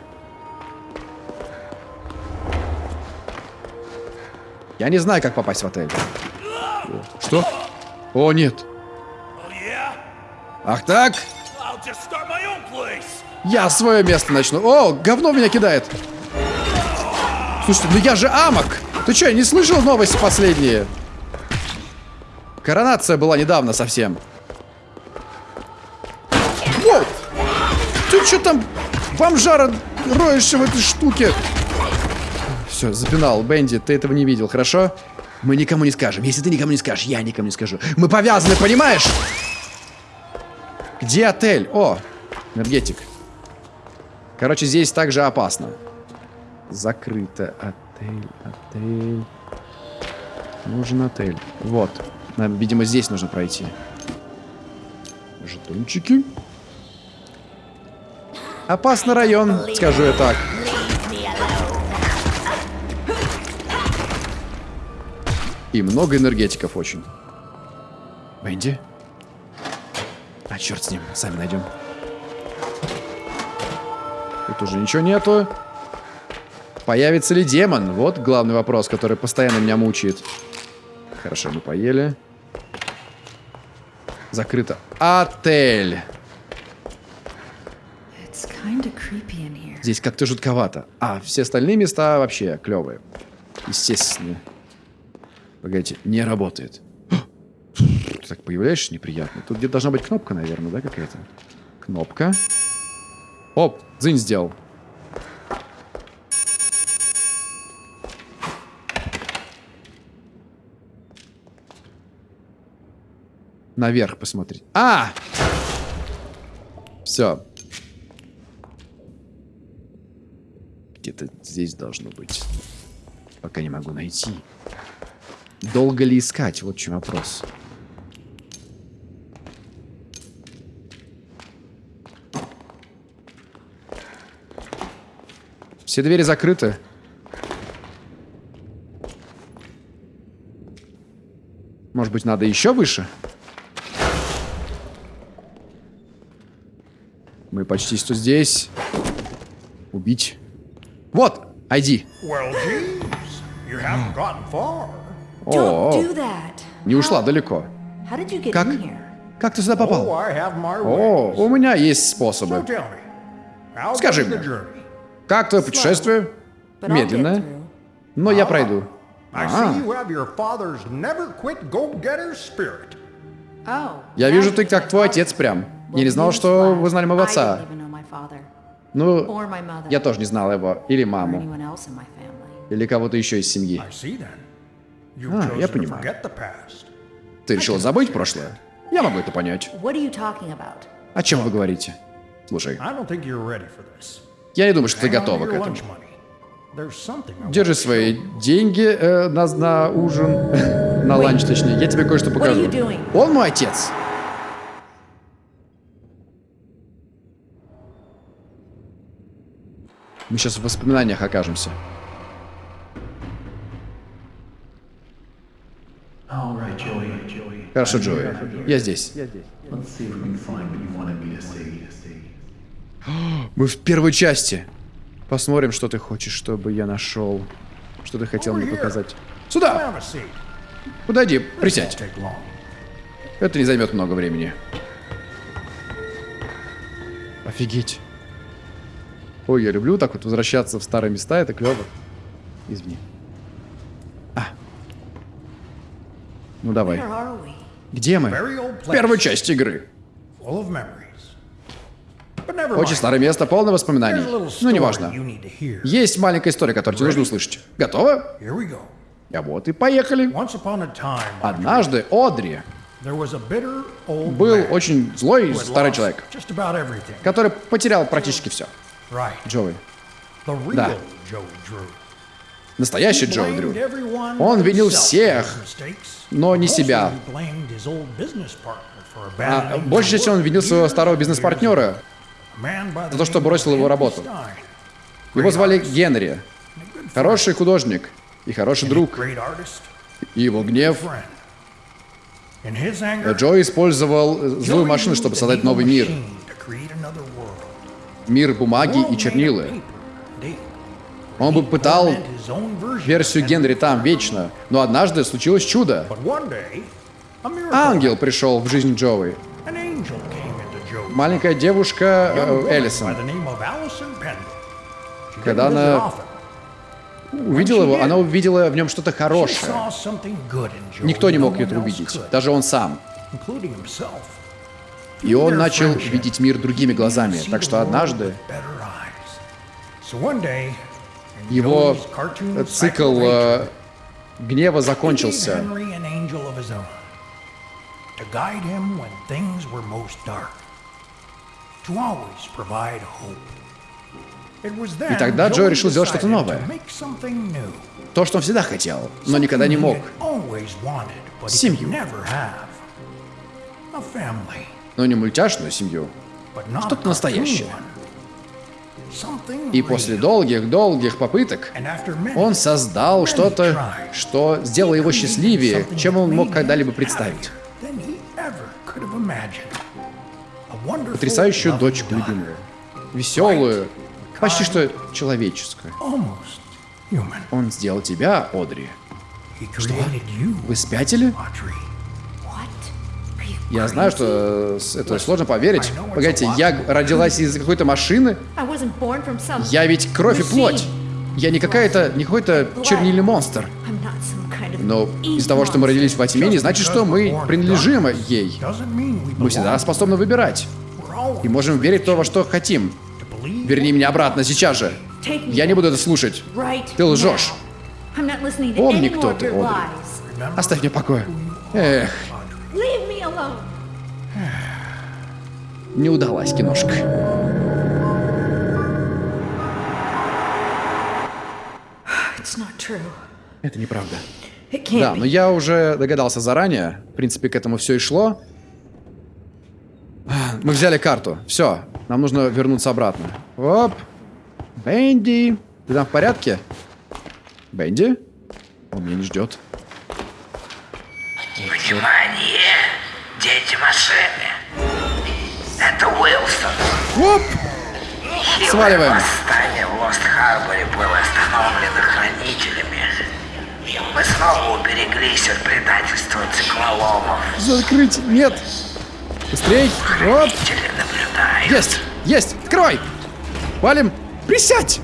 Я не знаю, как попасть в отель. Что? О, нет. Ах так? Я свое место начну. О, говно меня кидает. Слушайте, ну я же амок. Ты что, не слышал новости последние? Коронация была недавно совсем. Воу! Ты что там, бомжара, роешься в этой штуке? Все, запинал. Бенди, ты этого не видел, хорошо? Мы никому не скажем. Если ты никому не скажешь, я никому не скажу. Мы повязаны, понимаешь? Где отель? О, энергетик. Короче, здесь также опасно. Закрыто. Отель, отель. Нужен отель. Вот. Нам, видимо, здесь нужно пройти. Жетончики. Опасный район, скажу я так. И много энергетиков очень. Бенди? А, черт с ним, сами найдем. Тут уже ничего нету. Появится ли демон? Вот главный вопрос, который постоянно меня мучает. Хорошо, мы поели. Закрыто. Отель. Здесь как-то жутковато. А, все остальные места вообще клевые. Естественно. Погодите, не работает. Ты так появляешься неприятно. Тут где-то должна быть кнопка, наверное, да, какая-то? Кнопка. Оп, дзынь сделал. Наверх посмотреть. А! Все. Где-то здесь должно быть. Пока не могу найти. Долго ли искать? Вот в чем вопрос. Все двери закрыты. Может быть, надо еще выше? Мы почти что здесь. Убить. Вот, ID. Well, geez, you haven't gotten far. О, Don't do that. не ушла далеко. How did you get Как? in here? Как ты сюда Oh, попал? I have my О, ways. у меня есть So способы. tell me, how Скажи мне. journey? Как твое путешествие? But I'll get Медленное. through. Но я пройду. I А, see you have your father's never quit go-getter spirit. Oh. я вижу, ты как твой отец прям. Well, Я не знал, что вы знали моего I отца. didn't even know my father, Ну, or my mother, я тоже не знал его. Или or маму. anyone else in my family. Или кого-то еще из семьи. Ah, я понимаю. Ты решил забыть прошлое? Я могу это понять. О чем вы говорите? Слушай, я не думаю, что ты готова к этому. Держи свои деньги э, на, на ужин, на ланч точнее. Я тебе кое-что покажу. Он мой отец. Мы сейчас в воспоминаниях окажемся. Хорошо, Джои. Я здесь. Let's see if we can find what you wanted me to see. Мы в первой части. Посмотрим, что ты хочешь, чтобы я нашел. Что ты хотел мне показать. Сюда! Подойди, присядь. Это не займет много времени. Офигеть. Ой, я люблю так вот возвращаться в старые места, это клево. Извини. Ну давай. Где мы? В первой части игры. Очень старое место, полное воспоминаний. Ну, неважно. Есть маленькая история, которую тебе нужно услышать. Готово? А вот и поехали. Однажды Одри был очень злой старый человек, который потерял практически все. Джоуи. Да. Настоящий blamed Дрю. Он винил всех, но не себя. А, больше всего он винил своего старого бизнес-партнера. за то, что бросил его работу. Его звали. Генри. Хороший художник и хороший друг. И его гнев. Джо использовал э, злую машину, чтобы создать новый мир. Мир бумаги и чернилы. Он бы пытал версию Генри там вечно. Но однажды случилось чудо. Ангел пришел в жизнь Джоуи. Маленькая девушка э, Эллисон. Когда она увидела его, она увидела в нем что-то хорошее. Никто не мог это увидеть, даже он сам. И он начал видеть мир другими глазами. Так что однажды его э, цикл э, гнева закончился. И тогда Джо решил сделать что-то новое. То, что он всегда хотел, но никогда не мог. Семью. Но не мультяшную семью. Что-то настоящее. И после долгих-долгих попыток он создал что-то, что сделало его счастливее, чем он мог когда-либо представить. Потрясающую дочку любимую. Веселую, почти что человеческую. Он сделал тебя, Одри. You, Вы спятили? Я знаю, что э, это сложно поверить. Погодите, я родилась из какой-то машины? Я ведь кровь и плоть. Я не какая-то, не какой-то чернильный монстр. Но из-за того, что мы родились во тьме, не значит, что мы принадлежим ей. Мы всегда способны выбирать. И можем верить в то, во что хотим. Верни меня обратно, сейчас же. Я не буду это слушать. Ты лжешь. Помни, кто ты, Одри. Оставь меня в покое. Эх. Не удалась киношка. It's not true. Это неправда. Да, но я уже догадался заранее. В принципе, к этому все и шло. Мы взяли карту. Все, нам нужно вернуться обратно. Оп. Бенди. Ты там в порядке? Бенди? Он меня не ждет. Внимание! Дети машины! Это Уилсон! Оп! Хилое Сваливаем. восстание в Лост-Харборе было остановлено хранителями. Мы снова убереглись от предательства циклоломов. Закрыть! Нет! Быстрей! Наблюдают. Есть! Есть! Открывай! Валим! Присядь!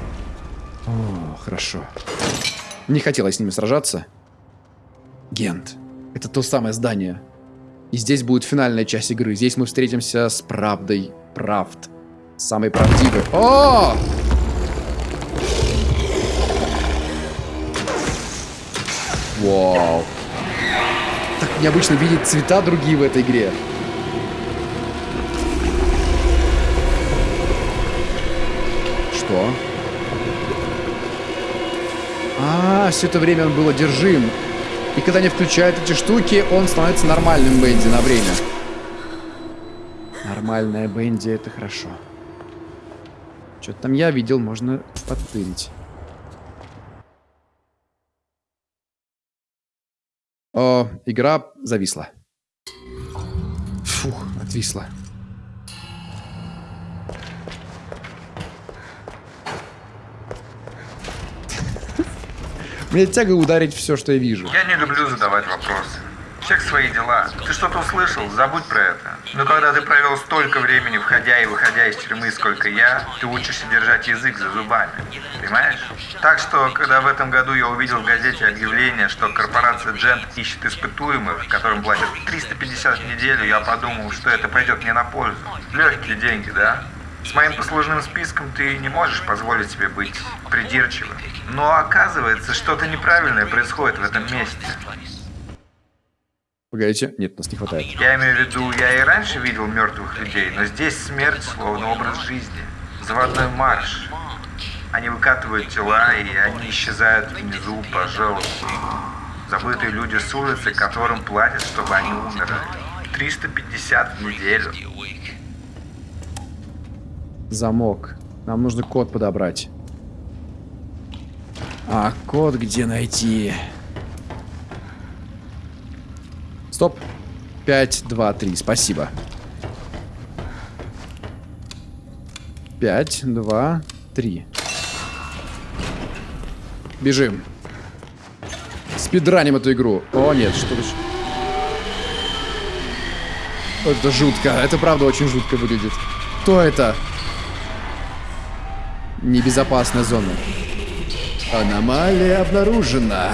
О, хорошо. Не хотелось с ними сражаться. Гент. Это то самое здание. И здесь будет финальная часть игры. Здесь мы встретимся с правдой правд. Самый правдивый. О! Вау. Так необычно видеть цвета другие в этой игре. Что? А, все это время он был одержим. И когда не включают эти штуки, он становится нормальным Бенди на время. Нормальная Бенди это хорошо. Что-то там я видел, можно подтырить. О, игра зависла. Фух, отвисла. Мне тяга ударить все, что я вижу. Я не люблю задавать вопросы. Всех свои дела. Ты что-то услышал, забудь про это. Но когда ты провел столько времени, входя и выходя из тюрьмы, сколько я, ты учишься держать язык за зубами. Понимаешь? Так что, когда в этом году я увидел в газете объявление, что корпорация Джент ищет испытуемых, которым платят 350 в неделю, я подумал, что это пойдет мне на пользу. Легкие деньги, да? С моим послужным списком ты не можешь позволить себе быть придирчивым. Но оказывается, что-то неправильное происходит в этом месте. Погодите. Нет, нас не хватает. Я имею в виду, я и раньше видел мертвых людей, но здесь смерть словно образ жизни. Заводной марш. Они выкатывают тела, и они исчезают внизу по желобу. Забытые люди с улицы, которым платят, чтобы они умерли. 350 в неделю. Замок. Нам нужно код подобрать. А код где найти? Стоп. 5, 2, 3. Спасибо. 5, 2, 3. Бежим. Спидраним эту игру. О, нет, что то Это жутко. Это правда очень жутко выглядит. Кто это? Небезопасная зона. Аномалия обнаружена.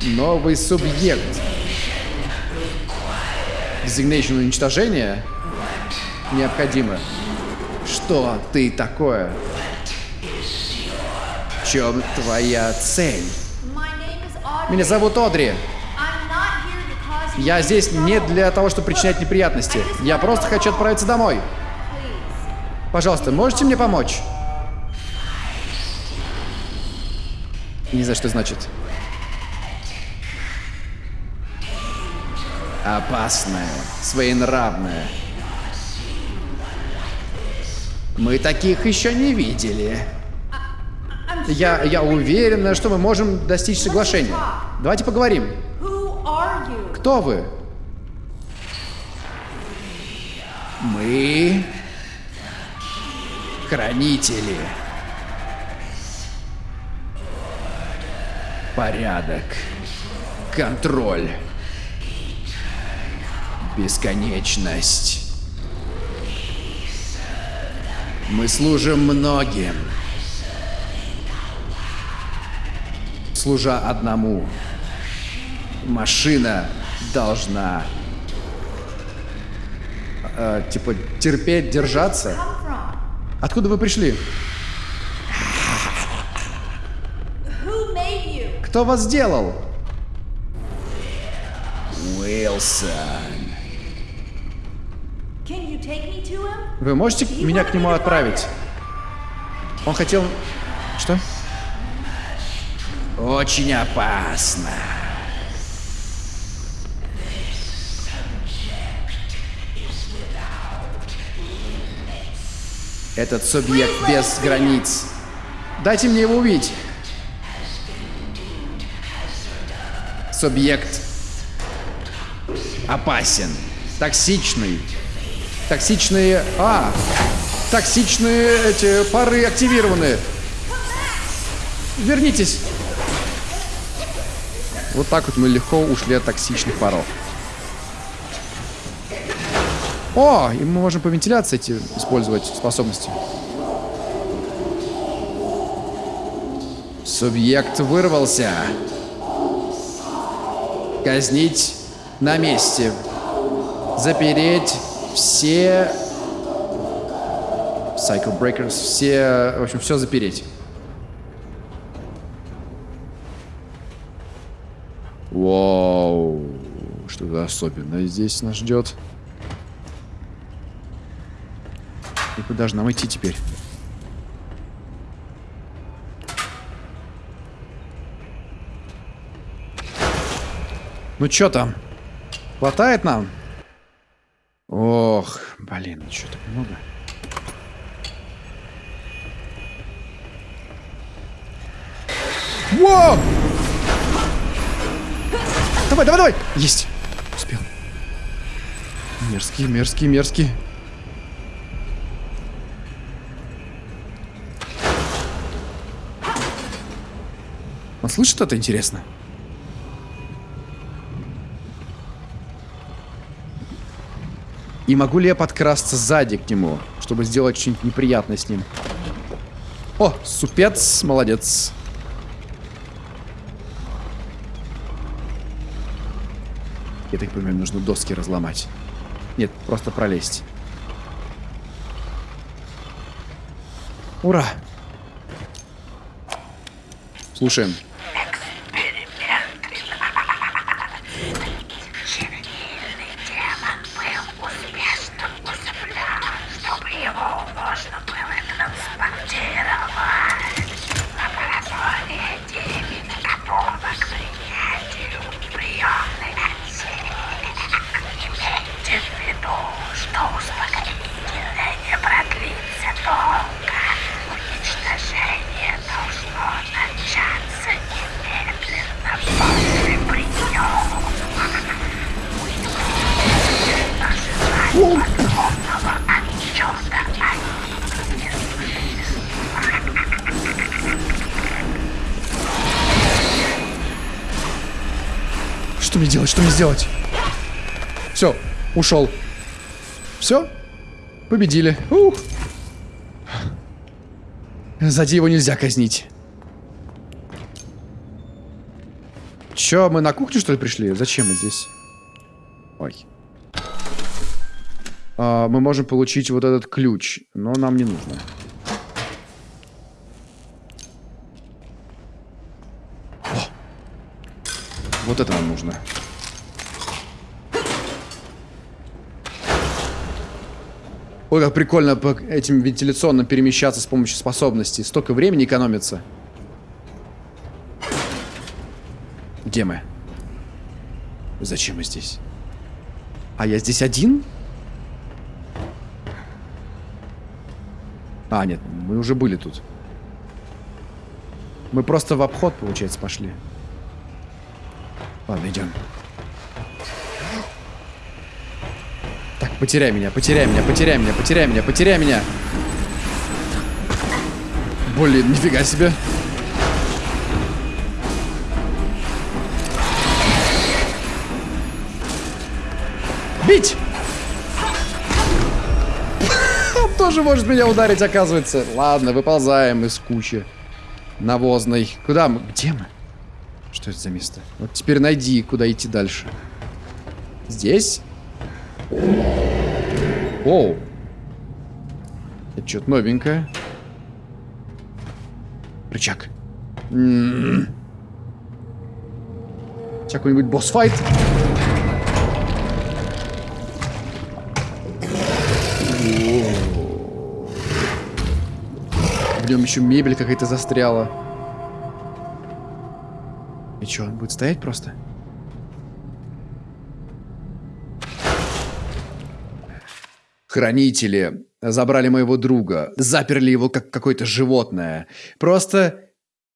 Новый субъект. Designation уничтожения необходимо. Что ты такое? В чем твоя цель? Меня зовут Одри. Я здесь не для того, чтобы причинять неприятности. Я просто хочу отправиться домой. Пожалуйста, можете мне помочь? Не знаю, что значит. Опасная, своенравная. Мы таких еще не видели. Я, я уверена, что мы можем достичь соглашения. Давайте поговорим. Кто вы? Мы хранители. Порядок. Контроль. Бесконечность. Мы служим многим. Служа одному. Машина должна э, типа терпеть, держаться. Откуда вы пришли? Кто вас сделал? Уилсон. Вы можете меня к нему отправить? Он хотел... Что? Очень опасно. Этот субъект без границ. Дайте мне его увидеть. Субъект опасен, токсичный. Токсичные... А! Токсичные эти пары активированы. Вернитесь. Вот так вот мы легко ушли от токсичных паров. О, и мы можем по вентиляции эти использовать способности. Субъект вырвался. Казнить на месте. Запереть все... Cycle Breakers, все... В общем, все запереть. Вау. Что-то особенное здесь нас ждет. И куда же нам идти теперь? Ну чё там? Хватает нам? Ох, блин, ну чё так много? Во! Давай, давай, давай! Есть! Успел. Мерзкий, мерзкий, мерзкий. Он слышит это, интересно? И могу ли я подкрасться сзади к нему, чтобы сделать что-нибудь неприятное с ним? О, супец, молодец. Я так понимаю, нужно доски разломать. Нет, просто пролезть. Ура! Слушаем. Что мне делать? Что мне сделать? Все, ушел. Все? Победили. Ух. Сзади его нельзя казнить. Че, мы на кухню, что ли, пришли? Зачем мы здесь? Ой. А, мы можем получить вот этот ключ, но нам не нужно. Вот это нам нужно. Ой, как прикольно по этим вентиляционным перемещаться с помощью способностей. Столько времени экономится. Где мы? Зачем мы здесь? А я здесь один? А, нет, мы уже были тут. Мы просто в обход, получается, пошли. Ладно, идем. Так, потеряй меня, потеряй меня, потеряй меня, потеряй меня, потеряй меня. Блин, нифига себе. Бить! Он тоже может меня ударить, оказывается. Ладно, выползаем из кучи навозной. Куда мы? Где мы? Что это за место? Вот теперь найди, куда идти дальше. Здесь? Оу. Это что-то новенькое. Рычаг. М-м-м. Сейчас какой-нибудь босс-файт. В нем еще мебель какая-то застряла. И что, он будет стоять просто? Хранители забрали моего друга, заперли его как какое-то животное. Просто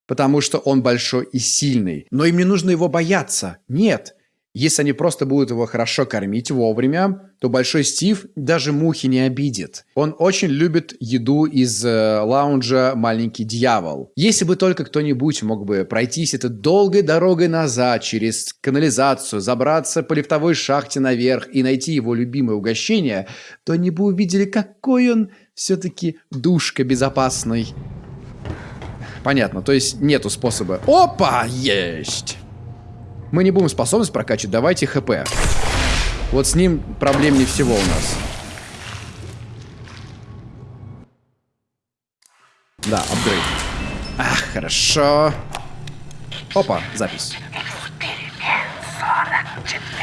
потому, что он большой и сильный. Но им не нужно его бояться. Нет. Если они просто будут его хорошо кормить вовремя, то Большой Стив даже мухи не обидит. Он очень любит еду из э, лаунжа «Маленький дьявол». Если бы только кто-нибудь мог бы пройтись этой долгой дорогой назад через канализацию, забраться по лифтовой шахте наверх и найти его любимое угощение, то они бы увидели, какой он все-таки душка безопасный. Понятно, то есть нету способа. Опа, есть! Мы не будем способность прокачивать, давайте ХП. Вот с ним проблем не всего у нас. Да, апгрейд. Ах, хорошо. Опа, запись. Эксперимент 44.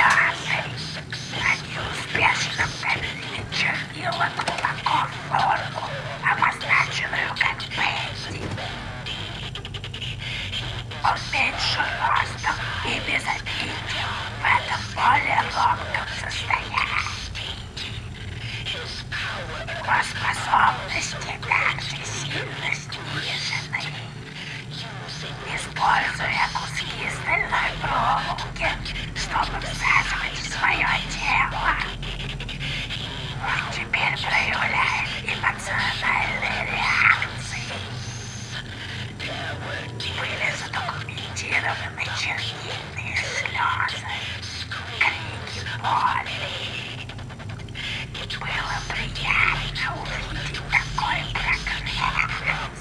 Успешно вставили чернила глубоко в и этом более ломком состоянии. Его способности также сильно снижены. Используя куски стальной проволоки, чтобы всаживать в свое тело. Он теперь проявляет эмоциональные реакции. Были задокументированы чернильные слезы, крики боли. Было приятно увидеть такой прогресс.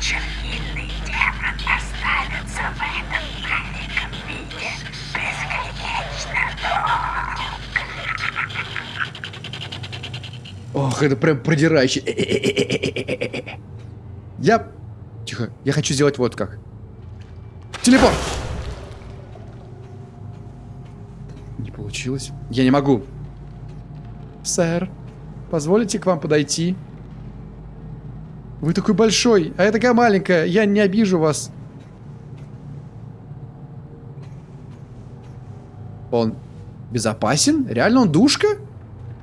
Чернильный демон останется в этом маленьком виде бесконечно долго. Ох, это прям продирающе. Я... Тихо, я хочу сделать вот как. Телепорт! Не получилось. Я не могу. Сэр, позволите к вам подойти? Вы такой большой, а я такая маленькая. Я не обижу вас. Он безопасен? Реально он душка?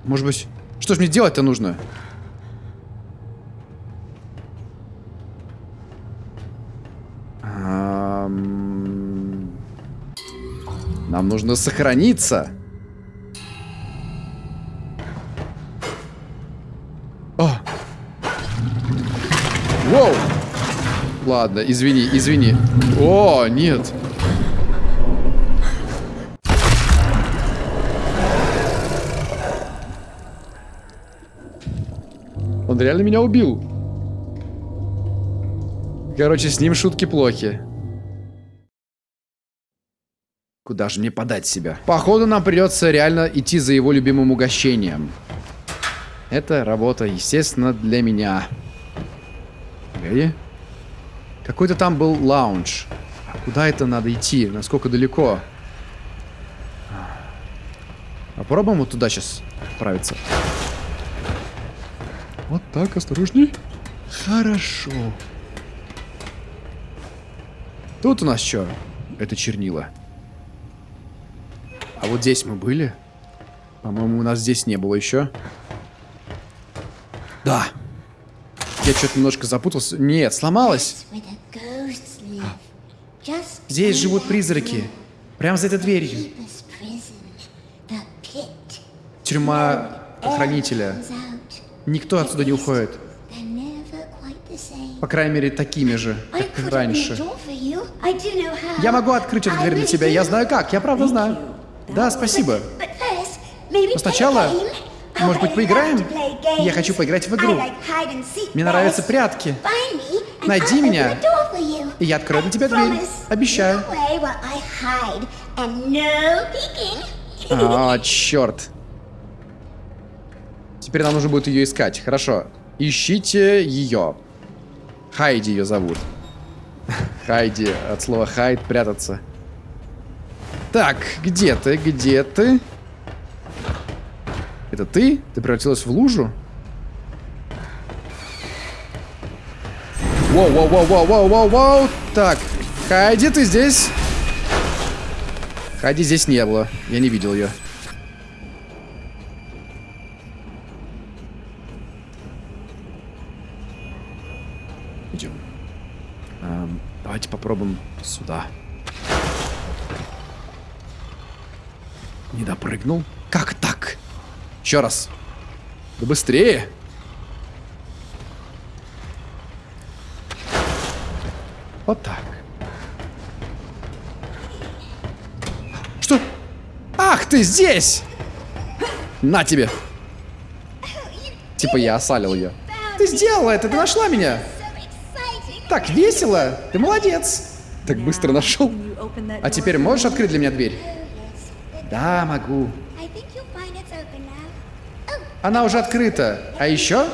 Может быть... Что ж мне делать-то нужно? Нужно сохраниться. О! Воу! Ладно, извини, извини. О, нет. Он реально меня убил. Короче, с ним шутки плохи. Куда же мне подать себя? Походу, нам придется реально идти за его любимым угощением. Это работа, естественно, для меня. Погоди. Какой-то там был лаунж. А куда это надо идти? Насколько далеко? Попробуем вот туда сейчас отправиться. Вот так, осторожней. Хорошо. Тут у нас что? Это чернила. А вот здесь мы были? По-моему, у нас здесь не было еще. Да, Я что-то немножко запутался. Нет, сломалась. Здесь живут призраки. Прямо за этой дверью. Тюрьма охранителя. Никто отсюда не уходит. По крайней мере, такими же, как раньше. Я могу открыть эту дверь для тебя, я знаю как, я правда знаю. Да, спасибо. Но сначала, может быть, поиграем? Я хочу поиграть в игру. Мне нравятся прятки. Найди меня, и я открою для тебя дверь. Обещаю. А, черт. Теперь нам нужно будет ее искать. Хорошо. Ищите ее. Хайди ее зовут. Хайди. От слова хайд прятаться. Так, где ты? Где ты? Это ты? Ты превратилась в лужу? Воу, воу, воу, воу, воу, воу, воу. Так, Хайди, ты здесь? Хайди здесь не было. Я не видел ее. Идем. Эм, давайте попробуем сюда. Не допрыгнул? Как так? Еще раз. Да быстрее. Вот так. Что? Ах, ты здесь! На тебе. Типа я осалил ее. Ты сделала это, ты нашла меня. Так весело. Ты молодец. Так быстро нашел. А теперь можешь открыть для меня дверь? Да, могу. Она уже открыта. А еще?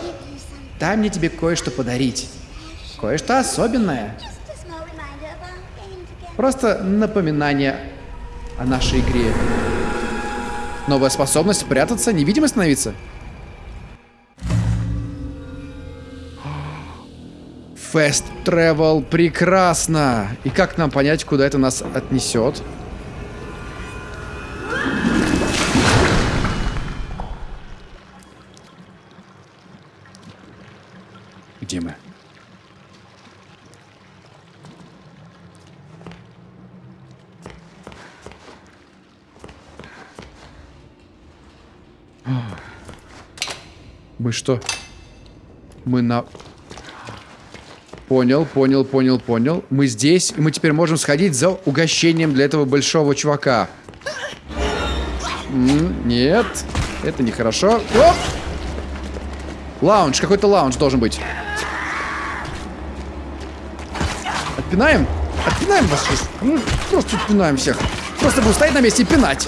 Дай мне тебе кое-что подарить. Кое-что особенное. Просто напоминание о нашей игре. Новая способность прятаться, невидимо становиться. Fast Travel прекрасно. И как нам понять, куда это нас отнесет? Где мы? Мы что? Мы на... Понял, понял, понял, понял. Мы здесь, и мы теперь можем сходить за угощением для этого большого чувака. М, нет, это нехорошо. Оп! Лаунж, какой-то лаунж должен быть. Отпинаем? Отпинаем вас сейчас. Ну, просто отпинаем всех. Просто будем стоять на месте и пинать.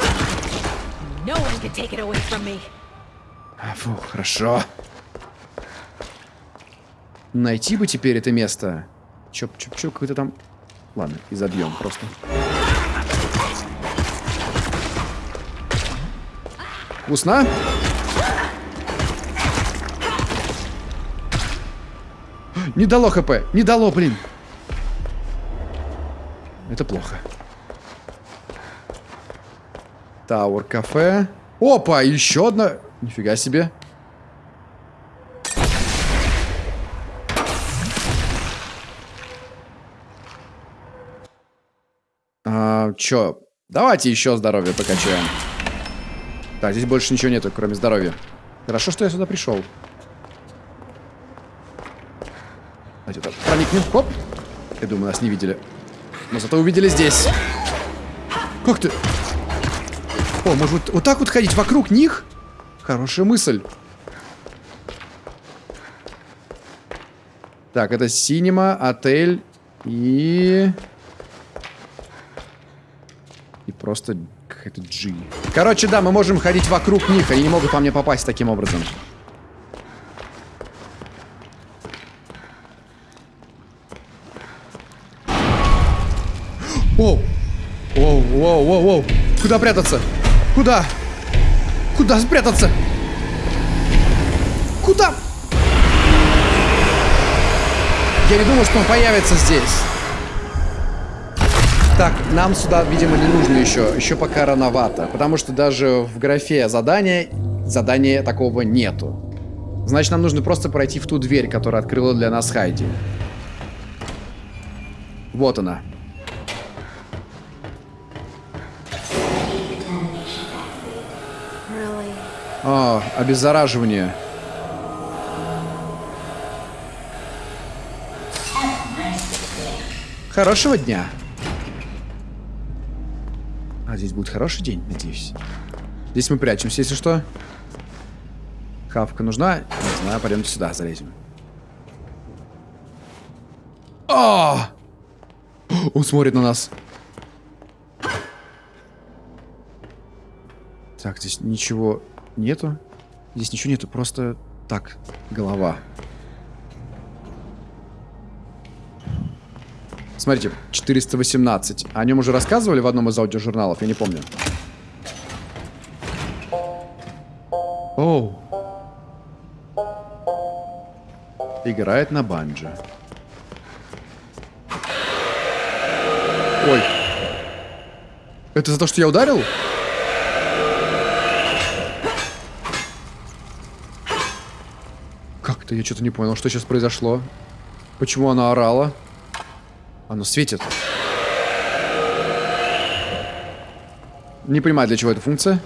А, Фу, хорошо. Найти бы теперь это место. Чоп-чоп-чоп, какой-то там... Ладно, и забьем просто. Вкусно? Не дало хп, не дало, блин. Это плохо. Тауэр кафе. Опа, еще одна. Нифига себе. А, чё? Давайте еще здоровье покачаем. Так, здесь больше ничего нету, кроме здоровья. Хорошо, что я сюда пришел. Давайте так, проникнем. Хоп. Я думаю, нас не видели. Но зато увидели здесь. Как ты? О, может вот, так вот ходить вокруг них? Хорошая мысль. Так, это синема, отель и... И просто какая-то G. Короче, да, мы можем ходить вокруг них. Они не могут по мне попасть таким образом. Куда прятаться? Куда? Куда спрятаться? Куда? Я не думал, что он появится здесь. Так, нам сюда, видимо, не нужно еще. Еще пока рановато. Потому что даже в графе задания, задания такого нету. Значит, нам нужно просто пройти в ту дверь, которая открыла для нас Хайди. Вот она. А, обеззараживание. Хорошего дня. А здесь будет хороший день, надеюсь. Здесь мы прячемся, если что. Хавка нужна? Не знаю, пойдемте сюда, залезем. А! Он смотрит на нас. Так, здесь ничего нету. Здесь ничего нету, просто так, голова. Смотрите, 418. О нем уже рассказывали в одном из аудиожурналов, я не помню. Оу. Играет на банджо. Ой. Это за то, что я ударил? Как-то я что-то не понял, что сейчас произошло. Почему она орала? Оно светит. Не понимаю, для чего эта функция.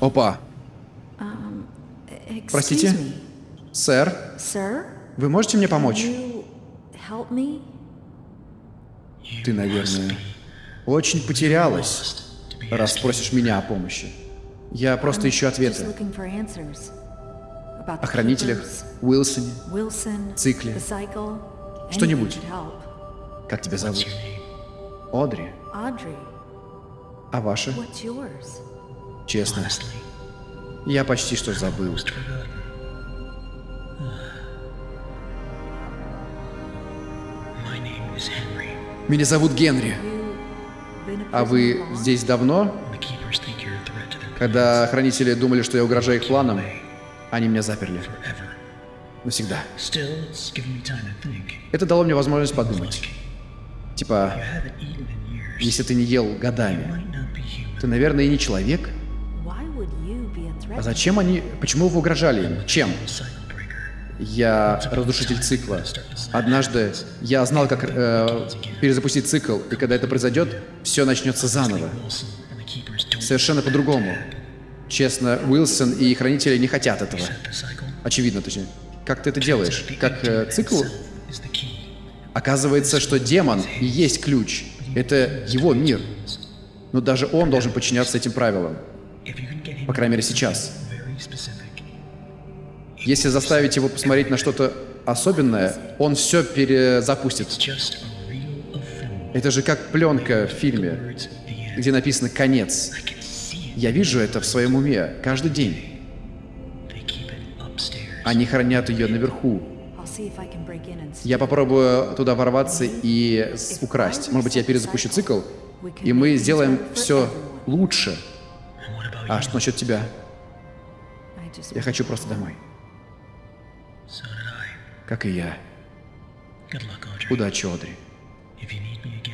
Опа. Excuse Простите? me, Сэр, sir? вы можете мне помочь? Ты, наверное, очень потерялась, раз просишь меня о помощи. Я просто ищу ответы. О хранителях, Уилсоне. Цикле. Что-нибудь. Как тебя зовут? Одри. А ваша? yours? Честно. Я почти что забыл. Меня зовут Генри. А вы здесь давно? Когда хранители думали, что я угрожаю их планам, они меня заперли. Навсегда. Это дало мне возможность подумать. Типа, если ты не ел годами, ты, наверное, и не человек. А зачем они... Почему вы угрожали им? Чем? Я разрушитель цикла. Однажды я знал, как э, перезапустить цикл, и когда это произойдет, все начнется заново. Совершенно по-другому. Честно, Уилсон и Хранители не хотят этого. Очевидно, точнее. Как ты это делаешь? Как э, цикл? Оказывается, что демон и есть ключ. Это его мир. Но даже он должен подчиняться этим правилам. По крайней мере, сейчас. Если заставить его посмотреть на что-то особенное, он все перезапустит. Это же как пленка в фильме, где написано «конец». Я вижу это в своем уме каждый день. Они хранят ее наверху. Я попробую туда ворваться и украсть. Может быть, я перезапущу цикл, и мы сделаем все лучше. А что насчет тебя? Я хочу просто домой. Как и я. Удачи, Одри.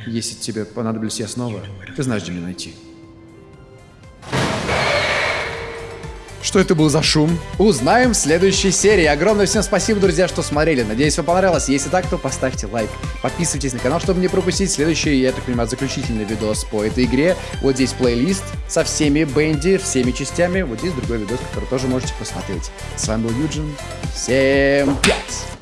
Если тебе понадоблюсь я снова, ты знаешь, где меня найти. Что это был за шум? Узнаем в следующей серии. Огромное всем спасибо, друзья, что смотрели. Надеюсь, вам понравилось. Если так, то поставьте лайк. Подписывайтесь на канал, чтобы не пропустить следующий, я так понимаю, заключительный видос по этой игре. Вот здесь плейлист со всеми Бенди, всеми частями. Вот здесь другой видос, который тоже можете посмотреть. С вами был Юджин. Всем пять!